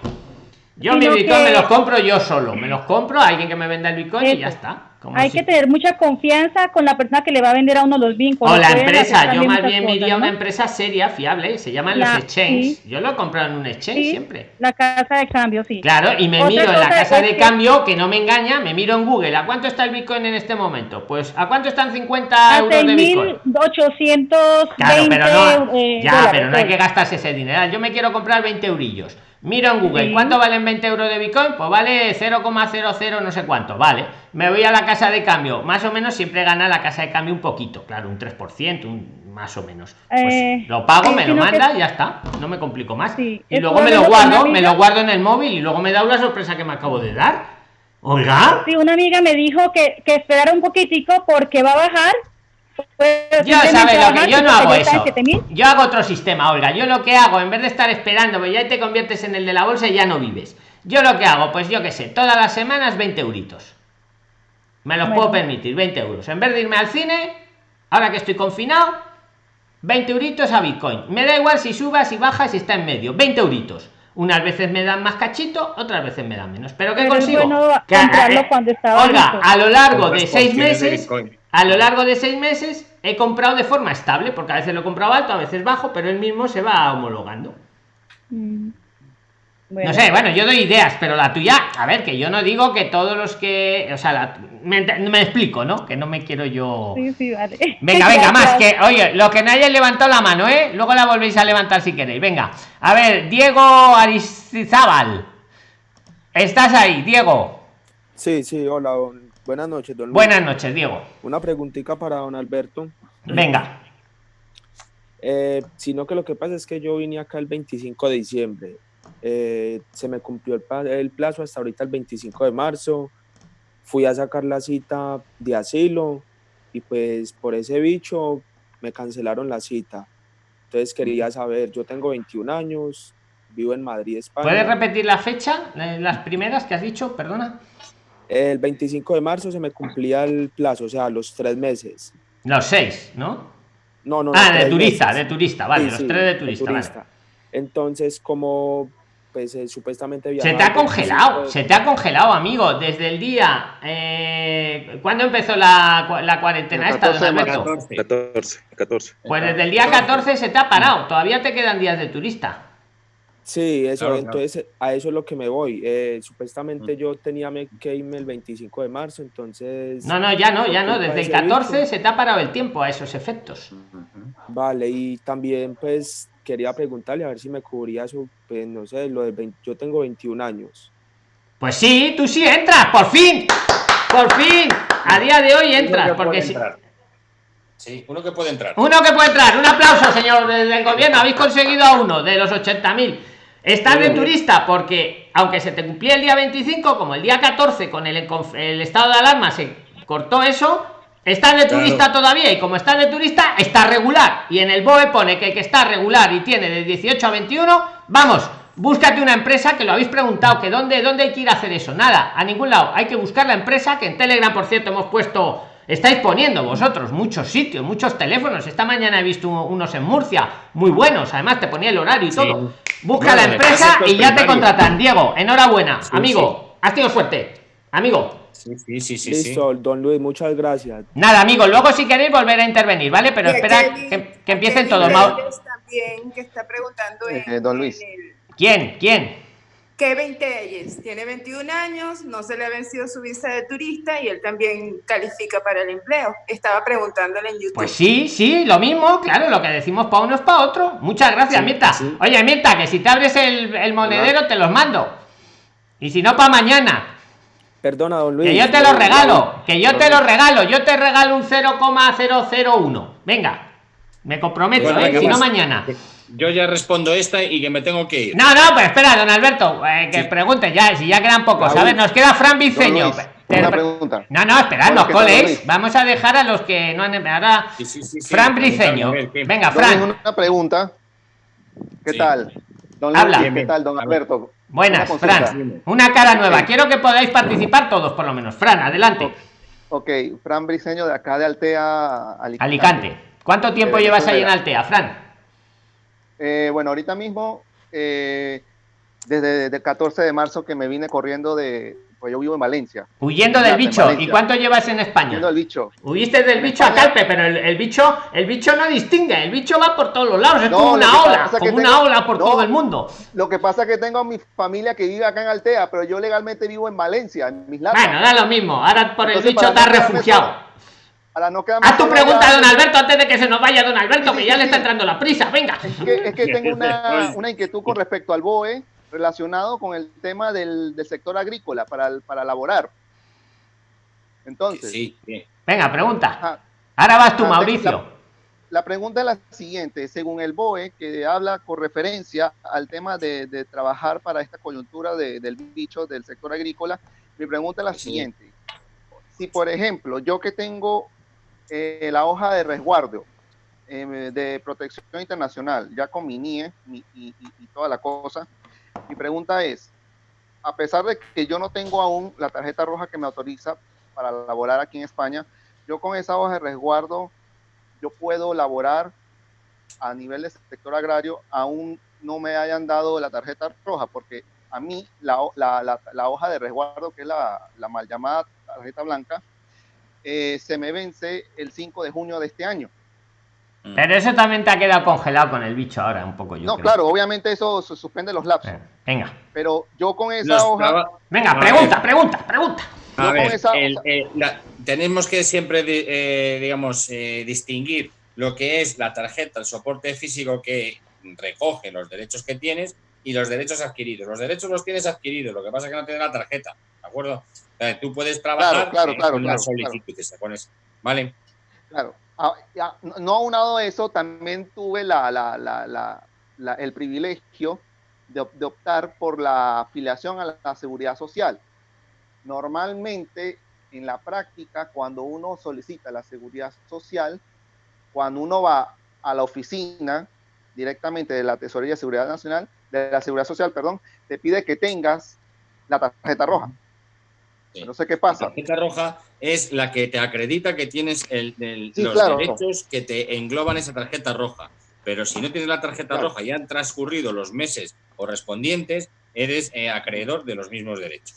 Yo mi Sino Bitcoin que- me los compro yo solo, me los compro a alguien que me venda el Bitcoin y Eso. ya está. Como Hay que tener mucha confianza con la persona que le va a vender a uno los Bitcoin. o la empresa, yo más bien me iría a una empresa seria, fiable, se llaman La- los exchanges. sí. Yo lo he comprado en un exchange Sí, siempre. La casa de cambio, sí. Claro, y me Otra miro en la casa de cambio, que no me engaña, me miro en Google, ¿a cuánto está el Bitcoin en este momento? Pues, ¿a cuánto están 50 A euros de Bitcoin? 6.820 Claro, pero no, eh, ya, dólares, pero no hay que hoy. gastarse ese dinero. Yo me quiero comprar 20 eurillos. Miro en Google. ¿cuánto valen 20 euros de Bitcoin? Pues vale 0,00 no sé cuánto, vale. Me voy a la casa de cambio, más o menos siempre gana la casa de cambio un poquito, claro, un 3%, un, más o menos. Pues Eh, lo pago, sí, me lo que- manda ya está, no me complico más. Sí, y luego me lo guardo, me lo guardo en el móvil y luego me da una sorpresa que me acabo de dar. Oiga. Sí, una amiga me dijo que, que esperara un poquitico porque va a bajar. Pues, Yo sabe lo que no hago eso. 7.000. Yo hago otro sistema, Olga. Yo lo que hago, en vez de estar esperando, pues ya te conviertes en el de la bolsa y ya no vives. Yo lo que hago, pues yo qué sé, todas las semanas 20 euritos. Me los Bueno. puedo permitir, 20 euros. En vez de irme al cine, ahora que estoy confinado, 20 euritos a Bitcoin. Me da igual si subas, si bajas, si está en medio. 20 euritos. Unas veces me dan más cachito, otras veces me dan menos. Pero ¿qué Pero consigo? bueno Que, comprarlo eh, cuando está Olga, a lo largo de seis de meses. A lo largo de seis meses he comprado de forma estable, porque a veces lo he comprado alto, a veces bajo, pero él mismo se va homologando. Mm. Bueno. No sé, bueno, yo doy ideas, pero la tuya, a ver, que yo no digo que todos los que, o sea, la- me, explico, ¿no? Que no me quiero yo. Sí, sí, vale. Venga, venga, [laughs] más que, oye, lo que no hayáis levantado la mano, ¿eh? Luego la volvéis a levantar si queréis. Venga, a ver, Diego Aristizábal. Estás ahí, Diego. Sí, sí, hola, buenas noches, don Luis. Buenas noches, Diego. Una preguntita para don Alberto. Venga. Eh, sino que lo que pasa es que yo vine acá el 25 de diciembre. Eh, se me cumplió el, el plazo hasta ahorita el 25 de marzo. Fui a sacar la cita de asilo y pues por ese bicho me cancelaron la cita. Entonces quería saber, yo tengo 21 años, vivo en Madrid, España. ¿Puedes repetir la fecha? Eh, Las primeras que has dicho, perdona. El 25 de marzo se me cumplía el plazo, o sea, los tres meses. Los seis, ¿no? No, no, no, Ah, de turista, meses. de turista, vale, Sí, los sí, tres de turista, vale. Entonces, como pues eh, supuestamente Se viajaba te ha el 25 congelado, de- se te ha congelado, amigo, desde el día. Eh, ¿Cuándo empezó la, la cuarentena esta, don 14 de Alberto? marzo. 14, 14. Pues desde el día 14 se te ha parado, todavía te quedan días de turista. Sí, eso, Claro, claro. entonces a eso es lo que me voy. Eh, Mm. supuestamente yo tenía que irme el 25 de marzo, entonces... No, no, ya no, ya no, desde de el ese 14 bicho- se te ha parado el tiempo a esos efectos. Vale, y también pues quería preguntarle a ver si me cubría eso, pues no sé, lo de 20 yo tengo 21 años. Pues sí, tú sí entras, por fin, por fin, a día de hoy entras, Uno que porque puede si, entrar. Sí, uno que puede entrar. Uno que puede entrar, un aplauso, señor del del gobierno. Habéis conseguido a uno de los 80.000. Estás de turista porque, aunque se te cumplía el día 25, como el día 14 con el, estado de alarma se cortó eso, estás de Claro. turista todavía. Y como estás de turista, está regular. Y en el BOE pone que el que está regular y tiene de 18 a 21, vamos, búscate una empresa que lo habéis preguntado, que dónde, dónde hay que ir a hacer eso. Nada, a ningún lado. Hay que buscar la empresa que en Telegram, por cierto, hemos puesto, estáis poniendo vosotros muchos sitios, muchos teléfonos. Esta mañana he visto unos en Murcia, muy buenos. Además, te ponía el horario y todo. Busca la empresa y ya te contratan. Diego, enhorabuena, amigo. Has tenido suerte, amigo. Sí, sí, sí, sí. Listo, don Luis, muchas gracias. Nada, amigo, luego si queréis volver a intervenir, ¿vale? Pero espera que, que empiecen todos. También que está preguntando eh, don Luis. ¿Quién? ¿Quién? Kevin Telles tiene 21 años, no se le ha vencido su visa de turista y él también califica para el empleo. Estaba preguntándole en YouTube. Pues sí, sí, lo mismo, claro, lo que decimos para uno es para otro. Muchas gracias, Mirta. Oye, Mirta, que si te abres el, el monedero te los mando. Y si no, para mañana. Perdona, don Luis. Que yo te lo regalo, que yo te lo regalo, yo te regalo un 0,001. Venga, me comprometo, ¿eh? si no mañana. Yo ya respondo esta y que me tengo que ir. No, no, pues espera, don Alberto, eh, que pregunte ya, si ya quedan pocos. A ver, nos queda Fran Viceño. Una pregunta. No, no, esperad, los coles. Vamos a dejar a los que no han. Ahora, Fran Briceño. Venga, Fran. Una pregunta. ¿Qué tal? Don Habla. ¿Qué tal, don Alberto? Buenas, Fran. Una cara nueva. Quiero que podáis participar todos, por lo menos. Fran, adelante. Ok, Fran Briceño de acá de Altea, Alicante. Alicante. ¿Cuánto tiempo eh, llevas ahí en Altea, Fran? Eh, bueno, ahorita mismo, eh, desde el 14 de marzo que me vine corriendo de, pues yo vivo en Valencia. Huyendo del bicho. ¿Y cuánto llevas en España? Huyendo del bicho. Huiste del bicho a Calpe, pero el, bicho, el bicho no distingue, el bicho va por todos los lados, es como una ola, como una ola por todo el mundo. Lo que pasa es que tengo a mi familia que vive acá en Altea, pero yo legalmente vivo en Valencia, en mis lados. Bueno, da lo mismo, ahora por el bicho estás refugiado. No Haz tu pregunta, don Alberto, antes de que se nos vaya don Alberto, que ya le está entrando la prisa. Venga. Es que, tengo una, [laughs] una, inquietud con respecto al BOE relacionado con el tema del, del sector agrícola para, para elaborar. Entonces. Sí, Venga, pregunta. Ahora vas tú, Mauricio. La, pregunta es la siguiente. Según el BOE, que habla con referencia al tema de, de trabajar para esta coyuntura de, del bicho del sector agrícola, mi pregunta es la siguiente. Si, por ejemplo, yo que tengo eh, la hoja de resguardo eh, de protección internacional, ya con mi NIE y, y, toda la cosa. Mi pregunta es, a pesar de que yo no tengo aún la tarjeta roja que me autoriza para laborar aquí en España, yo con esa hoja de resguardo, yo puedo laborar a nivel de sector agrario, aún no me hayan dado la tarjeta roja, porque a mí la, la, la, hoja de resguardo, que es la, mal llamada tarjeta blanca, eh, se me vence el 5 de junio de este año. Mm. Pero eso también te ha quedado congelado con el bicho ahora, un poco yo. No, claro, obviamente eso suspende los lapsos. venga. Pero yo con esa hoja. Venga, pregunta, pregunta, pregunta. A ver, eh, tenemos que siempre, eh, digamos, distinguir lo que es la tarjeta, el soporte físico que recoge los derechos que tienes y los derechos adquiridos. Los derechos los tienes adquiridos, lo que pasa es que no tienes la tarjeta, ¿de acuerdo? Tú puedes trabajar claro, claro, con claro, solicitudes, pones, ¿vale? Claro. Ah, no aunado a eso, también tuve la, la, la, el privilegio de, de, optar por la afiliación a la seguridad social. Normalmente, en la práctica, cuando uno solicita la seguridad social, cuando uno va a la oficina directamente de la Tesorería de Seguridad Nacional, de la Seguridad Social, perdón, te pide que tengas la tarjeta roja. No sé qué pasa. La tarjeta roja es la que te acredita que tienes el, los derechos que te engloban esa tarjeta roja. Pero si no tienes la tarjeta roja y han transcurrido los meses correspondientes, eres eh, acreedor de los mismos derechos.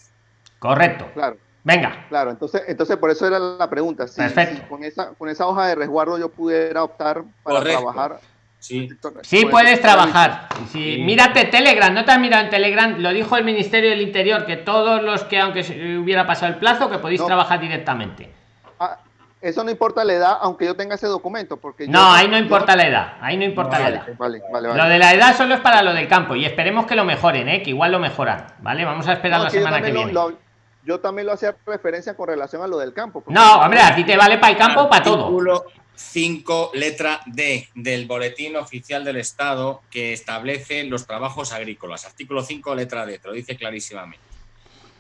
Correcto. Claro. Venga. Claro, entonces, entonces por eso era la pregunta. Si, con, esa, con esa hoja de resguardo yo pudiera optar para trabajar Sí, sí puedes trabajar. Sí, Mírate Telegram, no te has mirado en Telegram, lo dijo el Ministerio del Interior, que todos los que, aunque hubiera pasado el plazo, que podéis trabajar directamente. Ah, eso no importa la edad, aunque yo tenga ese documento. porque No, ahí no importa la edad, ahí no importa la edad. lo de la edad solo es para lo del campo y esperemos que lo mejoren, ¿eh? que igual lo mejoran. ¿vale? Vamos a esperar la semana que viene. yo también lo hacía referencia con relación a lo del campo. No, hombre, a ti te vale para el campo o para todo. 5, letra D del Boletín Oficial del Estado que establece los trabajos agrícolas. Artículo 5, letra D, te lo dice clarísimamente.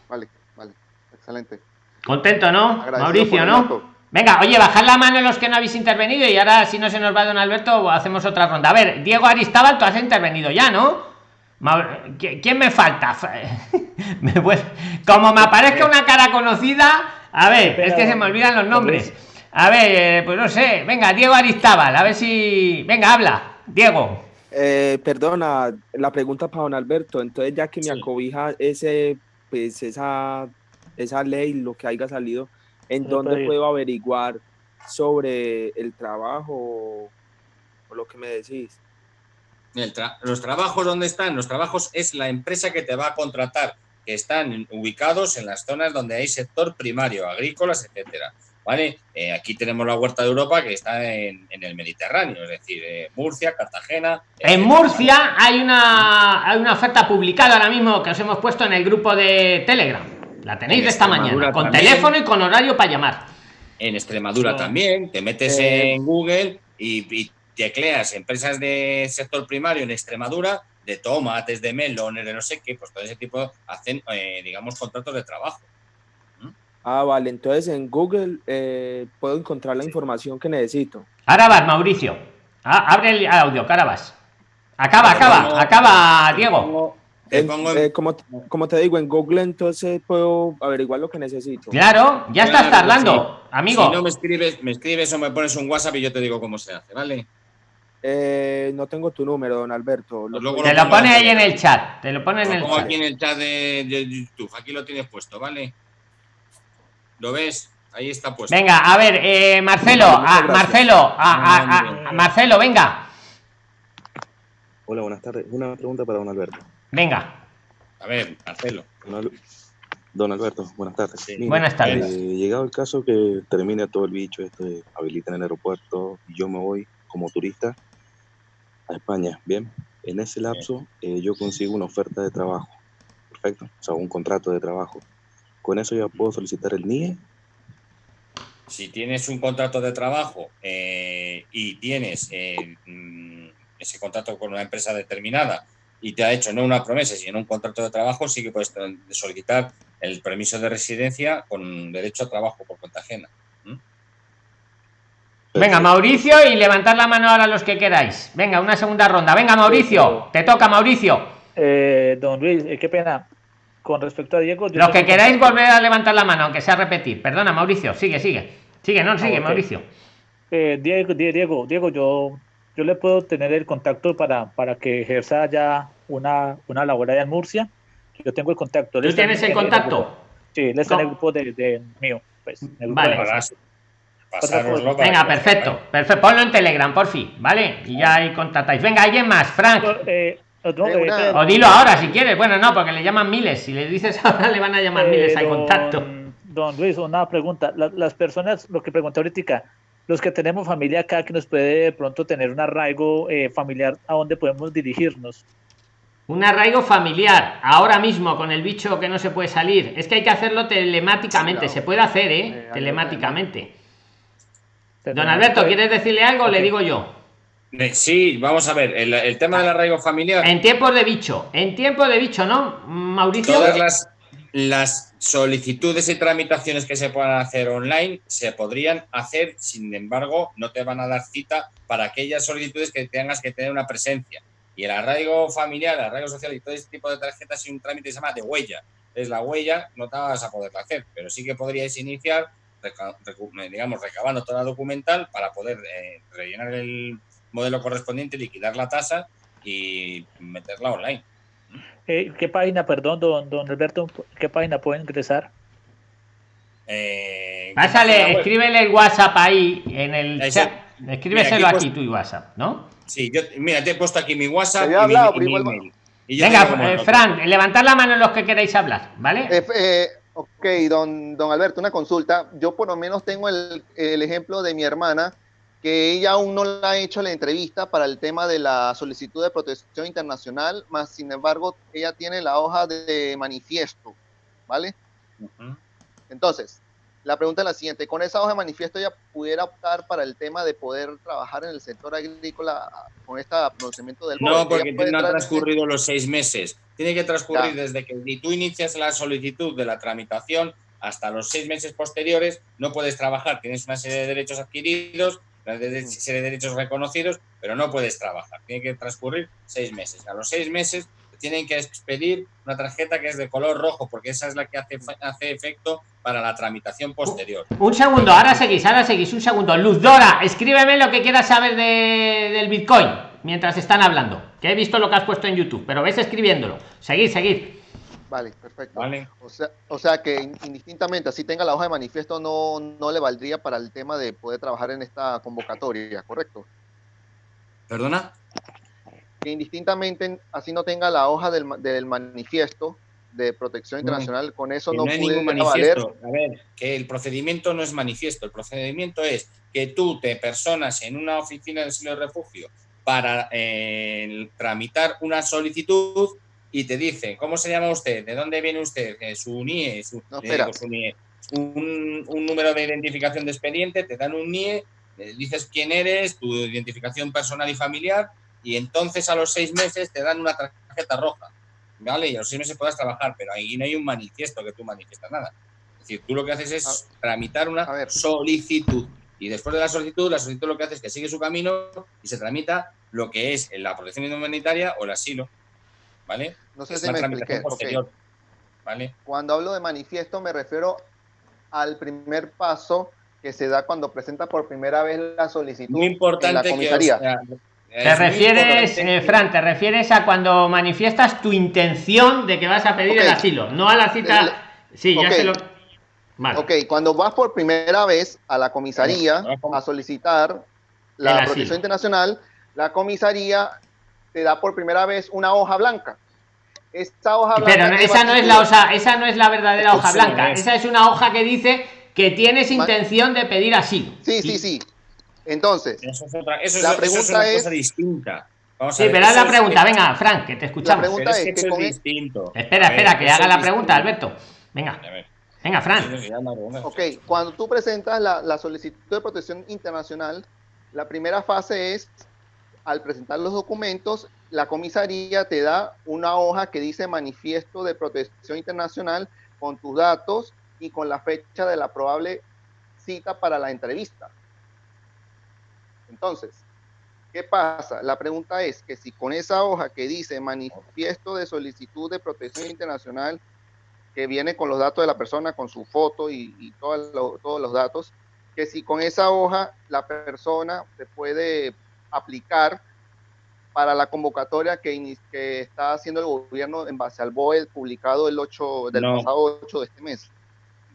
Vale, vale, excelente. Contento, ¿no? Mauricio, ¿no? Venga, oye, bajad la mano los que no habéis intervenido y ahora si no se nos va don Alberto hacemos otra ronda. A ver, Diego Aristábal, tú has intervenido ya, ¿no? Mau- ¿qui- ¿Quién me falta? [laughs] Como me aparezca una cara conocida, a ver, es que se me olvidan los nombres. A ver, eh, pues no sé, venga, Diego Aristábal, a ver si. Venga, habla, Diego. Eh, perdona, la pregunta para don Alberto. Entonces, ya que me acobija ese, pues, esa, esa ley, lo que haya salido, ¿en No dónde puedo averiguar sobre el trabajo o lo que me decís? El tra- los trabajos, ¿dónde están? Los trabajos es la empresa que te va a contratar, que están ubicados en las zonas donde hay sector primario, agrícolas, etcétera. ¿Vale? Eh, aquí tenemos la Huerta de Europa que está en, en el Mediterráneo, es decir, eh, Murcia, Cartagena. En Murcia hay una, hay una oferta publicada ahora mismo que os hemos puesto en el grupo de Telegram. La tenéis En de esta Extremadura mañana, con también. teléfono y con horario para llamar. En Extremadura también, te metes Eh, en Google y, y tecleas empresas de sector primario en Extremadura, de tomates, de melones, de no sé qué, pues todo ese tipo hacen, eh, digamos, contratos de trabajo. Ah, vale, entonces en Google eh, puedo encontrar la información que necesito. Ahora vas, Mauricio. Ah, abre el audio, vas. Acaba, acaba, acaba, Diego. En- eh, como, como te digo, en Google entonces puedo averiguar lo que necesito. Claro, ya estás Claro, tardando, sí. amigo. Si no me escribes, me escribes o me pones un WhatsApp y yo te digo cómo se hace, ¿vale? Eh, no tengo tu número, don Alberto. Lo luego puedo- Te lo pone ahí en el chat. Te lo pone en Lo el pongo chat. aquí en el chat de, de YouTube, aquí lo tienes puesto, ¿vale? ¿Lo ves? Ahí está puesto. Venga, a ver, eh, Marcelo, a, gracias. Marcelo, a, a- a- a- Marcelo, venga, Hola, buenas tardes. Una pregunta para don Alberto. venga. A ver, Marcelo. Don, Al- don Alberto, buenas tardes. Buenas tardes. eh, llegado el caso que termine todo el bicho, este, habilitan el aeropuerto y yo me voy como turista a España, ¿bien? En ese lapso eh, yo consigo una oferta de trabajo, perfecto, o sea, un contrato de trabajo. Con eso ya puedo solicitar el NIE. Si tienes un contrato de trabajo eh, y tienes eh, mm, ese contrato con una empresa determinada y te ha hecho no una promesa, sino un contrato de trabajo, sí que puedes solicitar el permiso de residencia con derecho a trabajo por cuenta ajena. Venga, Mauricio, y levantad la mano ahora los que queráis. Venga, una segunda ronda. Venga, Mauricio, te toca, Mauricio. Eh, don Luis, qué pena. Con respecto a Diego, yo Los que queráis contacto- volver a levantar la mano, aunque sea repetir. Perdona, Mauricio, sigue, sigue. Sigue, no, sigue, Ah, ok. Mauricio. Eh, Diego, Die- Diego, Diego, yo, yo le puedo tener el contacto para, para que ejerza ya una, una labor allá en Murcia. Yo tengo el contacto. ¿Tú tienes el contacto? Sí, él está en el grupo de, de mío. Pues, en el grupo Vale. de Venga, perfecto, perfecto. Ponlo en Telegram, por fin, ¿vale? Y ya ahí contactáis. Venga, alguien más, Frank. Eh, O dilo ahora si quieres. Bueno, no, porque le llaman miles. Si le dices [laughs] ahora, le van a llamar Eh, miles al don- contacto. Don Luis, una pregunta. La- las personas, lo que pregunté ahorita, los que tenemos familia acá, que nos puede de pronto tener un arraigo eh, familiar, ¿a dónde podemos dirigirnos? Un arraigo familiar, ahora mismo con el bicho que no se puede salir. Es que hay que hacerlo telemáticamente. Se puede hacer, ¿eh? telemáticamente. Don Alberto, ¿quieres decirle algo? Le digo yo. Eh, Sí, vamos a ver, el, el tema del arraigo familiar. En tiempos de bicho. En tiempos de bicho, ¿no, Mauricio? Todas las, las solicitudes y tramitaciones que se puedan hacer online se podrían hacer, sin embargo, no te van a dar cita para aquellas solicitudes que tengas que tener una presencia. Y el arraigo familiar, el arraigo social y todo este tipo de tarjetas y un trámite que se llama de huella. Es la huella, no te vas a poderla hacer, pero sí que podríais iniciar, digamos, recabando toda la documental para poder eh, rellenar el modelo correspondiente, liquidar la tasa y meterla online. Eh, ¿Qué página, perdón, don, don Alberto, qué página pueden ingresar? Eh, Pásale, escríbele el WhatsApp ahí en el Ahí chat. Mira, Escríbeselo aquí aquí tu WhatsApp, ¿no? Sí, yo, mira, te he puesto aquí mi WhatsApp y había mi, hablado, y pero mi igual- email. Y Venga, eh, Fran, levantad la mano los que queráis hablar, ¿vale? Eh, eh, ok, don, don Alberto, una consulta. Yo por lo menos tengo el, el ejemplo de mi hermana, que ella aún no ha hecho la entrevista para el tema de la solicitud de protección internacional, más sin embargo, ella tiene la hoja de manifiesto, ¿vale? Entonces, la pregunta es la siguiente, ¿con esa hoja de manifiesto ella pudiera optar para el tema de poder trabajar en el sector agrícola con este pronunciamiento del? No, porque no ha entrar- transcurrido los seis meses. Tiene que transcurrir Ya. desde que tú inicias la solicitud de la tramitación hasta los seis meses posteriores. No puedes trabajar. Tienes una serie de derechos adquiridos, serie de derechos reconocidos, pero no puedes trabajar. Tiene que transcurrir seis meses. A los seis meses tienen que expedir una tarjeta que es de color rojo, porque esa es la que hace, hace efecto para la tramitación posterior. Un segundo, ahora seguís, ahora seguís, un segundo. Luz Dora, escríbeme lo que quieras saber de, del Bitcoin mientras están hablando, que he visto lo que has puesto en YouTube, pero ves escribiéndolo. Seguid, seguid. Vale, perfecto. Vale. O sea, o sea que indistintamente, así tenga la hoja de manifiesto, no, no le valdría para el tema de poder trabajar en esta convocatoria, ¿correcto? ¿Perdona? Que indistintamente, así no tenga la hoja del, del manifiesto de protección internacional, con eso Que no, hay puede ningún valer. A ver, que el procedimiento no es manifiesto. El procedimiento es que tú te personas en una oficina de asilo y refugio para eh, tramitar una solicitud y te dice, ¿cómo se llama usted? ¿De dónde viene usted? Su NIE, su, No, eh, su NIE. Un, un número de identificación de expediente, te dan un NIE, eh, dices quién eres, tu identificación personal y familiar, y entonces a los seis meses te dan una tarjeta roja. ¿Vale? Y a los seis meses puedas trabajar, pero ahí no hay un manifiesto que tú manifiestas nada. Es decir, tú lo que haces es tramitar una solicitud. Y después de la solicitud, la solicitud lo que hace es que sigue su camino y se tramita lo que es la protección humanitaria o el asilo. ¿Vale? No sé Es si una me expliqué, posterior. ¿Vale? Cuando hablo de manifiesto me refiero al primer paso que se da cuando presenta por primera vez la solicitud Muy en importante la que, o comisaría. sea, Te refieres, eh, Fran, te refieres a cuando manifiestas tu intención de que vas a pedir el Ok. asilo, no a la cita. Sí, ya Ok. se lo. Vale. Ok, cuando vas por primera vez a la comisaría a solicitar El la protección internacional, la comisaría te da por primera vez una hoja blanca. Esta hoja blanca. Pero no- esa no es la hoja, esa no es la verdadera hoja blanca. es. Esa es una hoja que dice que tienes intención de pedir asilo. Sí, sí, sí. Entonces, Eso es, otra, eso es- La eso es pregunta una es- cosa distinta. Vamos a Sí, ver, pero haz la es- pregunta. Venga, Frank, que te escuchamos. pregunta Pero es es que que eso con es el- distinto. Espera, ver, espera, que haga la distinto. pregunta, Alberto. Venga. Venga, Fran. Sí, sí, ya me pregunta. Ok, cuando tú presentas la, la solicitud de protección internacional, la primera fase es, al presentar los documentos, la comisaría te da una hoja que dice manifiesto de protección internacional con tus datos y con la fecha de la probable cita para la entrevista. Entonces, ¿qué pasa? La pregunta es que si con esa hoja que dice manifiesto de solicitud de protección internacional, que viene con los datos de la persona, con su foto y, todos los datos, que si con esa hoja la persona se puede aplicar para la convocatoria que, que está haciendo el gobierno en base al BOE publicado el 8 del No. pasado 8 de este mes.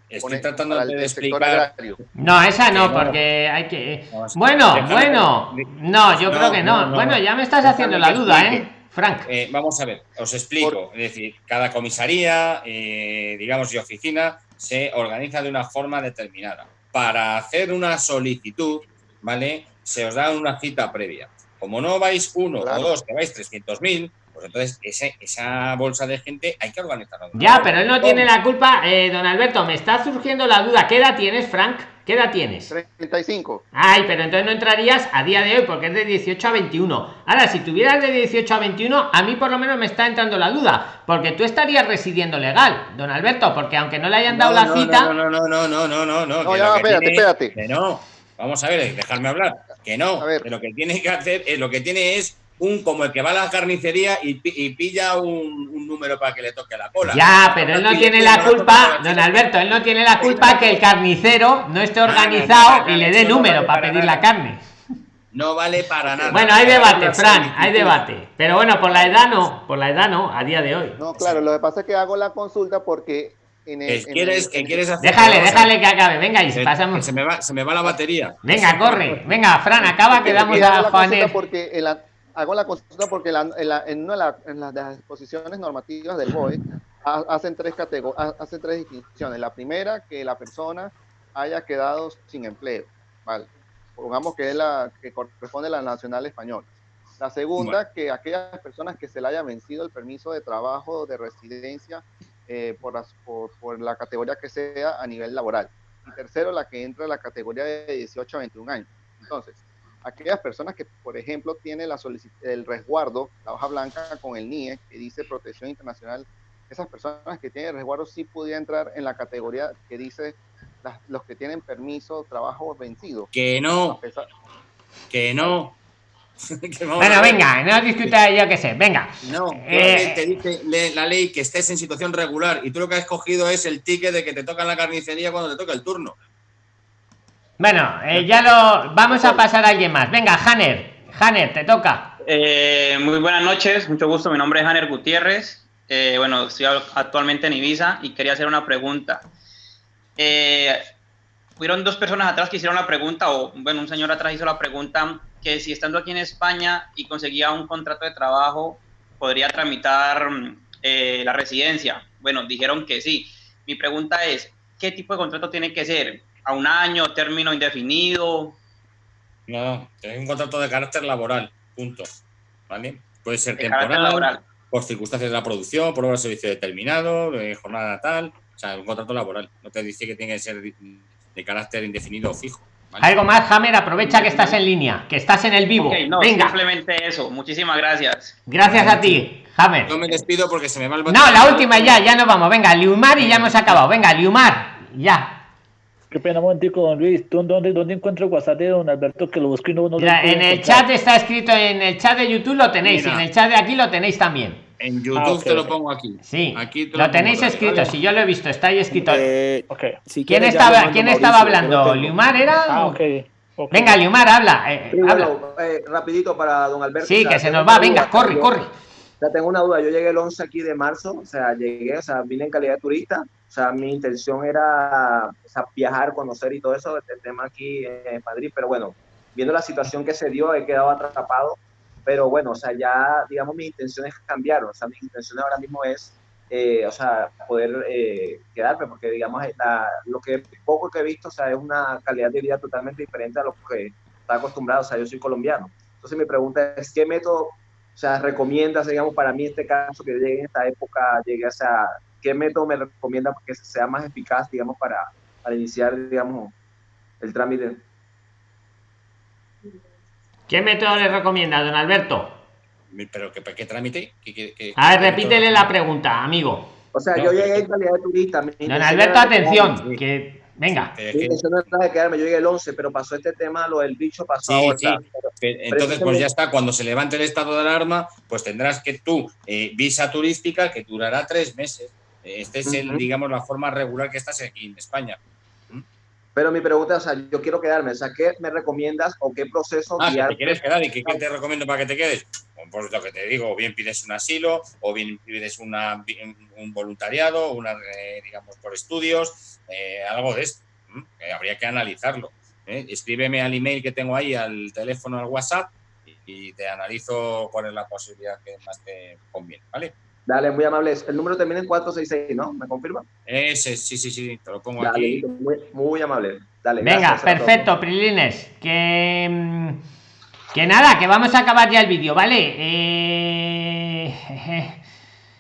Estoy tratando de el explicar. No, esa no, Que no. porque hay que. A- Bueno, déjame bueno. que- No, yo No, creo que no. no, no. Bueno, ya me estás Déjame haciendo la duda, explique. ¿eh? Frank. Eh, vamos a ver, os explico. Es decir, cada comisaría, eh, digamos, y oficina se organiza de una forma determinada. Para hacer una solicitud, ¿vale? Se os da una cita previa. Como no vais uno Claro. o dos, que vais 300.000, pues entonces ese- esa bolsa de gente hay que organizarla. Ya, pero él no tiene la culpa, eh, don Alberto. Me está surgiendo la duda. ¿Qué edad tienes, Frank? ¿Qué edad tienes? 35. Ay, pero entonces no entrarías a día de hoy porque es de 18 a 21. Ahora, si tuvieras de 18 a 21, a mí por lo menos me está entrando la duda, porque tú estarías residiendo legal, don Alberto, porque aunque no le hayan dado No, la no, cita, No, no, no, no, no, no, no, no. No, ya, espérate, tiene- espérate. Que no. Vamos a ver, dejarme hablar. Que no. Que lo que tiene que hacer, es lo que tiene es un como el que va a la carnicería y, pi- y pilla un, un número para que le toque la cola. ya, pero él no tiene la culpa, don Alberto, él no tiene la culpa que el carnicero no esté organizado y le dé número vale para pedir nada. la carne. No vale para nada. Bueno, hay debate, Fran, hay debate. Pero bueno, por la edad no, por la edad no, a día de hoy. No, claro, lo que pasa es que hago la consulta porque en el, Que en quieres, el- que quieres hacer. Déjale, déjale que acabe, venga, y Que- pasamos. se me va, se me va la batería. Venga, corre, venga, Fran, acaba que damos a la Juan. consulta porque en la- hago la consulta porque la- en, la- en una de, la- en las, disposiciones normativas del BOE ha- hacen tres categorías, hacen tres distinciones. La primera, que la persona haya quedado sin empleo, ¿vale? Pongamos que es la que corresponde a la nacional española. La segunda, que aquellas personas que se le haya vencido el permiso de trabajo o de residencia eh, por, por, por la categoría que sea a nivel laboral. Y tercero, la que entra en la categoría de 18 a 21 años. Entonces, aquellas personas que, por ejemplo, tienen la el resguardo, la hoja blanca con el NIE, que dice protección internacional, esas personas que tienen resguardo sí podrían entrar en la categoría que dice las- los que tienen permiso trabajo vencido. Que no. Que no. [laughs] bueno, venga, no discuta yo qué sé, venga. No, Eh, te dice la ley que estés en situación regular y tú lo que has cogido es el ticket de que te toca en la carnicería cuando te toca el turno. Bueno, eh, ya lo vamos a pasar a alguien más. Venga, Hanner, Hanner, te toca. Eh, muy buenas noches, mucho gusto. Mi nombre es Hanner Gutiérrez. Eh, bueno, estoy actualmente en Ibiza y quería hacer una pregunta. Eh, hubieron dos personas atrás que hicieron la pregunta, o bueno, un señor atrás hizo la pregunta que si estando aquí en España y conseguía un contrato de trabajo, podría tramitar mm, eh, la residencia. Bueno, dijeron que sí. Mi pregunta es, ¿qué tipo de contrato tiene que ser? ¿A un año, término indefinido? No, es un contrato de carácter laboral, punto. ¿Vale? Puede ser De temporal, laboral. por circunstancias de la producción, por obra de servicio determinado, de jornada tal. O sea, un contrato laboral. No te dice que tiene que ser de carácter indefinido o fijo. ¿Vale? Algo más, Hammer, aprovecha que estás en línea, que estás en el vivo. No, Venga, simplemente eso. Muchísimas gracias. gracias a ti, Hammer. Yo me despido porque se me va el No, la última ya, ya nos vamos. Venga, Liumar y ya hemos acabado. Venga, Liumar, ya. Qué pena, un momentico, don Luis. ¿Tú dónde, dónde encuentro el WhatsApp de don Alberto que lo busco y no, no lo Mira, puedo en el encontrar? chat está escrito, en el chat de YouTube lo tenéis, Mira. y en el chat de aquí lo tenéis también. En YouTube Ah, ok, te lo ok. pongo aquí. Sí, Aquí te lo pongo tenéis escrito, ¿vale? si yo lo he visto, está ahí escrito. Eh, si ¿Quién ya lo estaba, ¿quién Mauricio, estaba lo hablando? ¿Liumar era? Ah, ok. ok. Venga, Liumar, habla. eh, Sí, habla. eh, rapidito para don Alberto. Sí, que se nos va, venga, duda, corre, yo- corre. Sea, tengo una duda. Yo llegué el 11 aquí de marzo, o sea, llegué, o sea, vine en calidad de turista. O sea, mi intención era o sea, viajar, conocer y todo eso, el tema aquí en Madrid. Pero bueno, viendo la situación que se dio, he quedado atrapado. Pero bueno, o sea, ya, digamos, mis intenciones cambiaron. O sea, mi intención ahora mismo es, eh, o sea, poder eh, quedarme, porque digamos, la- lo que poco que he visto, o sea, es una calidad de vida totalmente diferente a lo que está acostumbrado. O sea, yo soy colombiano. Entonces mi pregunta es, ¿qué método o sea, recomiendas, digamos, para mí este caso que llegue en esta época, llegue a esa, ¿qué método me recomienda que sea más eficaz, digamos, para, para iniciar, digamos, el trámite? ¿Qué método le recomienda, don Alberto? Pero ¿qué, qué trámite? ¿Qué- qué- qué- A ver, repítele método? la pregunta, amigo. O sea, No, yo llegué en calidad de turista. Don Alberto, atención, que venga. Es Mi que- intención no era de quedarme, yo llegué el 11, pero pasó este tema, lo del bicho pasó Sí, ahora. sí. Entonces, pues ya está, cuando se levante el estado de alarma, pues tendrás que tú, eh, visa turística que durará tres meses. Este es, el, digamos, la forma regular que estás aquí en España. Pero mi pregunta es, o sea, yo quiero quedarme, o sea, ¿qué me recomiendas o qué proceso Ah, te quieres quedar y ¿qué te recomiendo para que te quedes. Pues lo que te digo, o bien pides un asilo, o bien pides una, un voluntariado, una, eh, digamos, por estudios, eh, algo de esto. Que habría que analizarlo. ¿eh? Escríbeme al email que tengo ahí, al teléfono, al WhatsApp, y, y te analizo cuál es la posibilidad que más te conviene, ¿vale? Dale, muy amable. El número termina en 466, ¿no? ¿Me confirma? Ese, sí, sí, sí, te lo pongo Dale, aquí. muy, muy amable. Dale, Venga, perfecto, Prilines. Que, mm, que nada, que vamos a acabar ya el vídeo, ¿vale? Eh,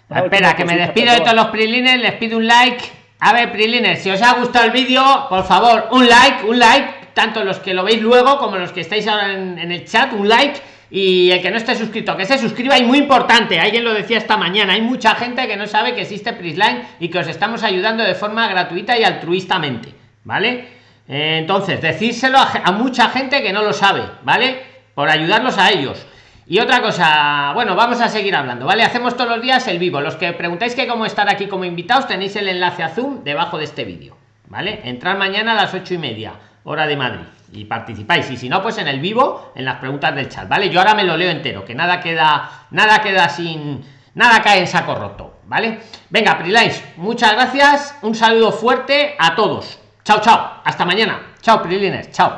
[laughs] espera, que me despido de todos los Prilines, les pido un like. A ver, Prilines, si os ha gustado el vídeo, por favor, un like, un like, tanto los que lo veis luego como los que estáis ahora en, en el chat, un like. Y el que no esté suscrito, que se suscriba y muy importante, alguien lo decía esta mañana, hay mucha gente que no sabe que existe Prisline y que os estamos ayudando de forma gratuita y altruistamente, ¿vale? Eh, entonces, decírselo a, mucha gente que no lo sabe, ¿vale? Por ayudarlos a ellos. Y otra cosa, bueno, vamos a seguir hablando, ¿vale? Hacemos todos los días el vivo. Los que preguntáis que cómo estar aquí como invitados, tenéis el enlace a Zoom debajo de este vídeo, ¿vale? Entrar mañana a las ocho y media, hora de Madrid, y participáis. Y si no, pues en el vivo, en las preguntas del chat, ¿vale? Yo ahora me lo leo entero, que nada queda, nada queda sin, nada cae en saco roto, ¿vale? Venga, Prilines, muchas gracias, un saludo fuerte a todos. Chao, chao, hasta mañana. Chao, Prilines, chao.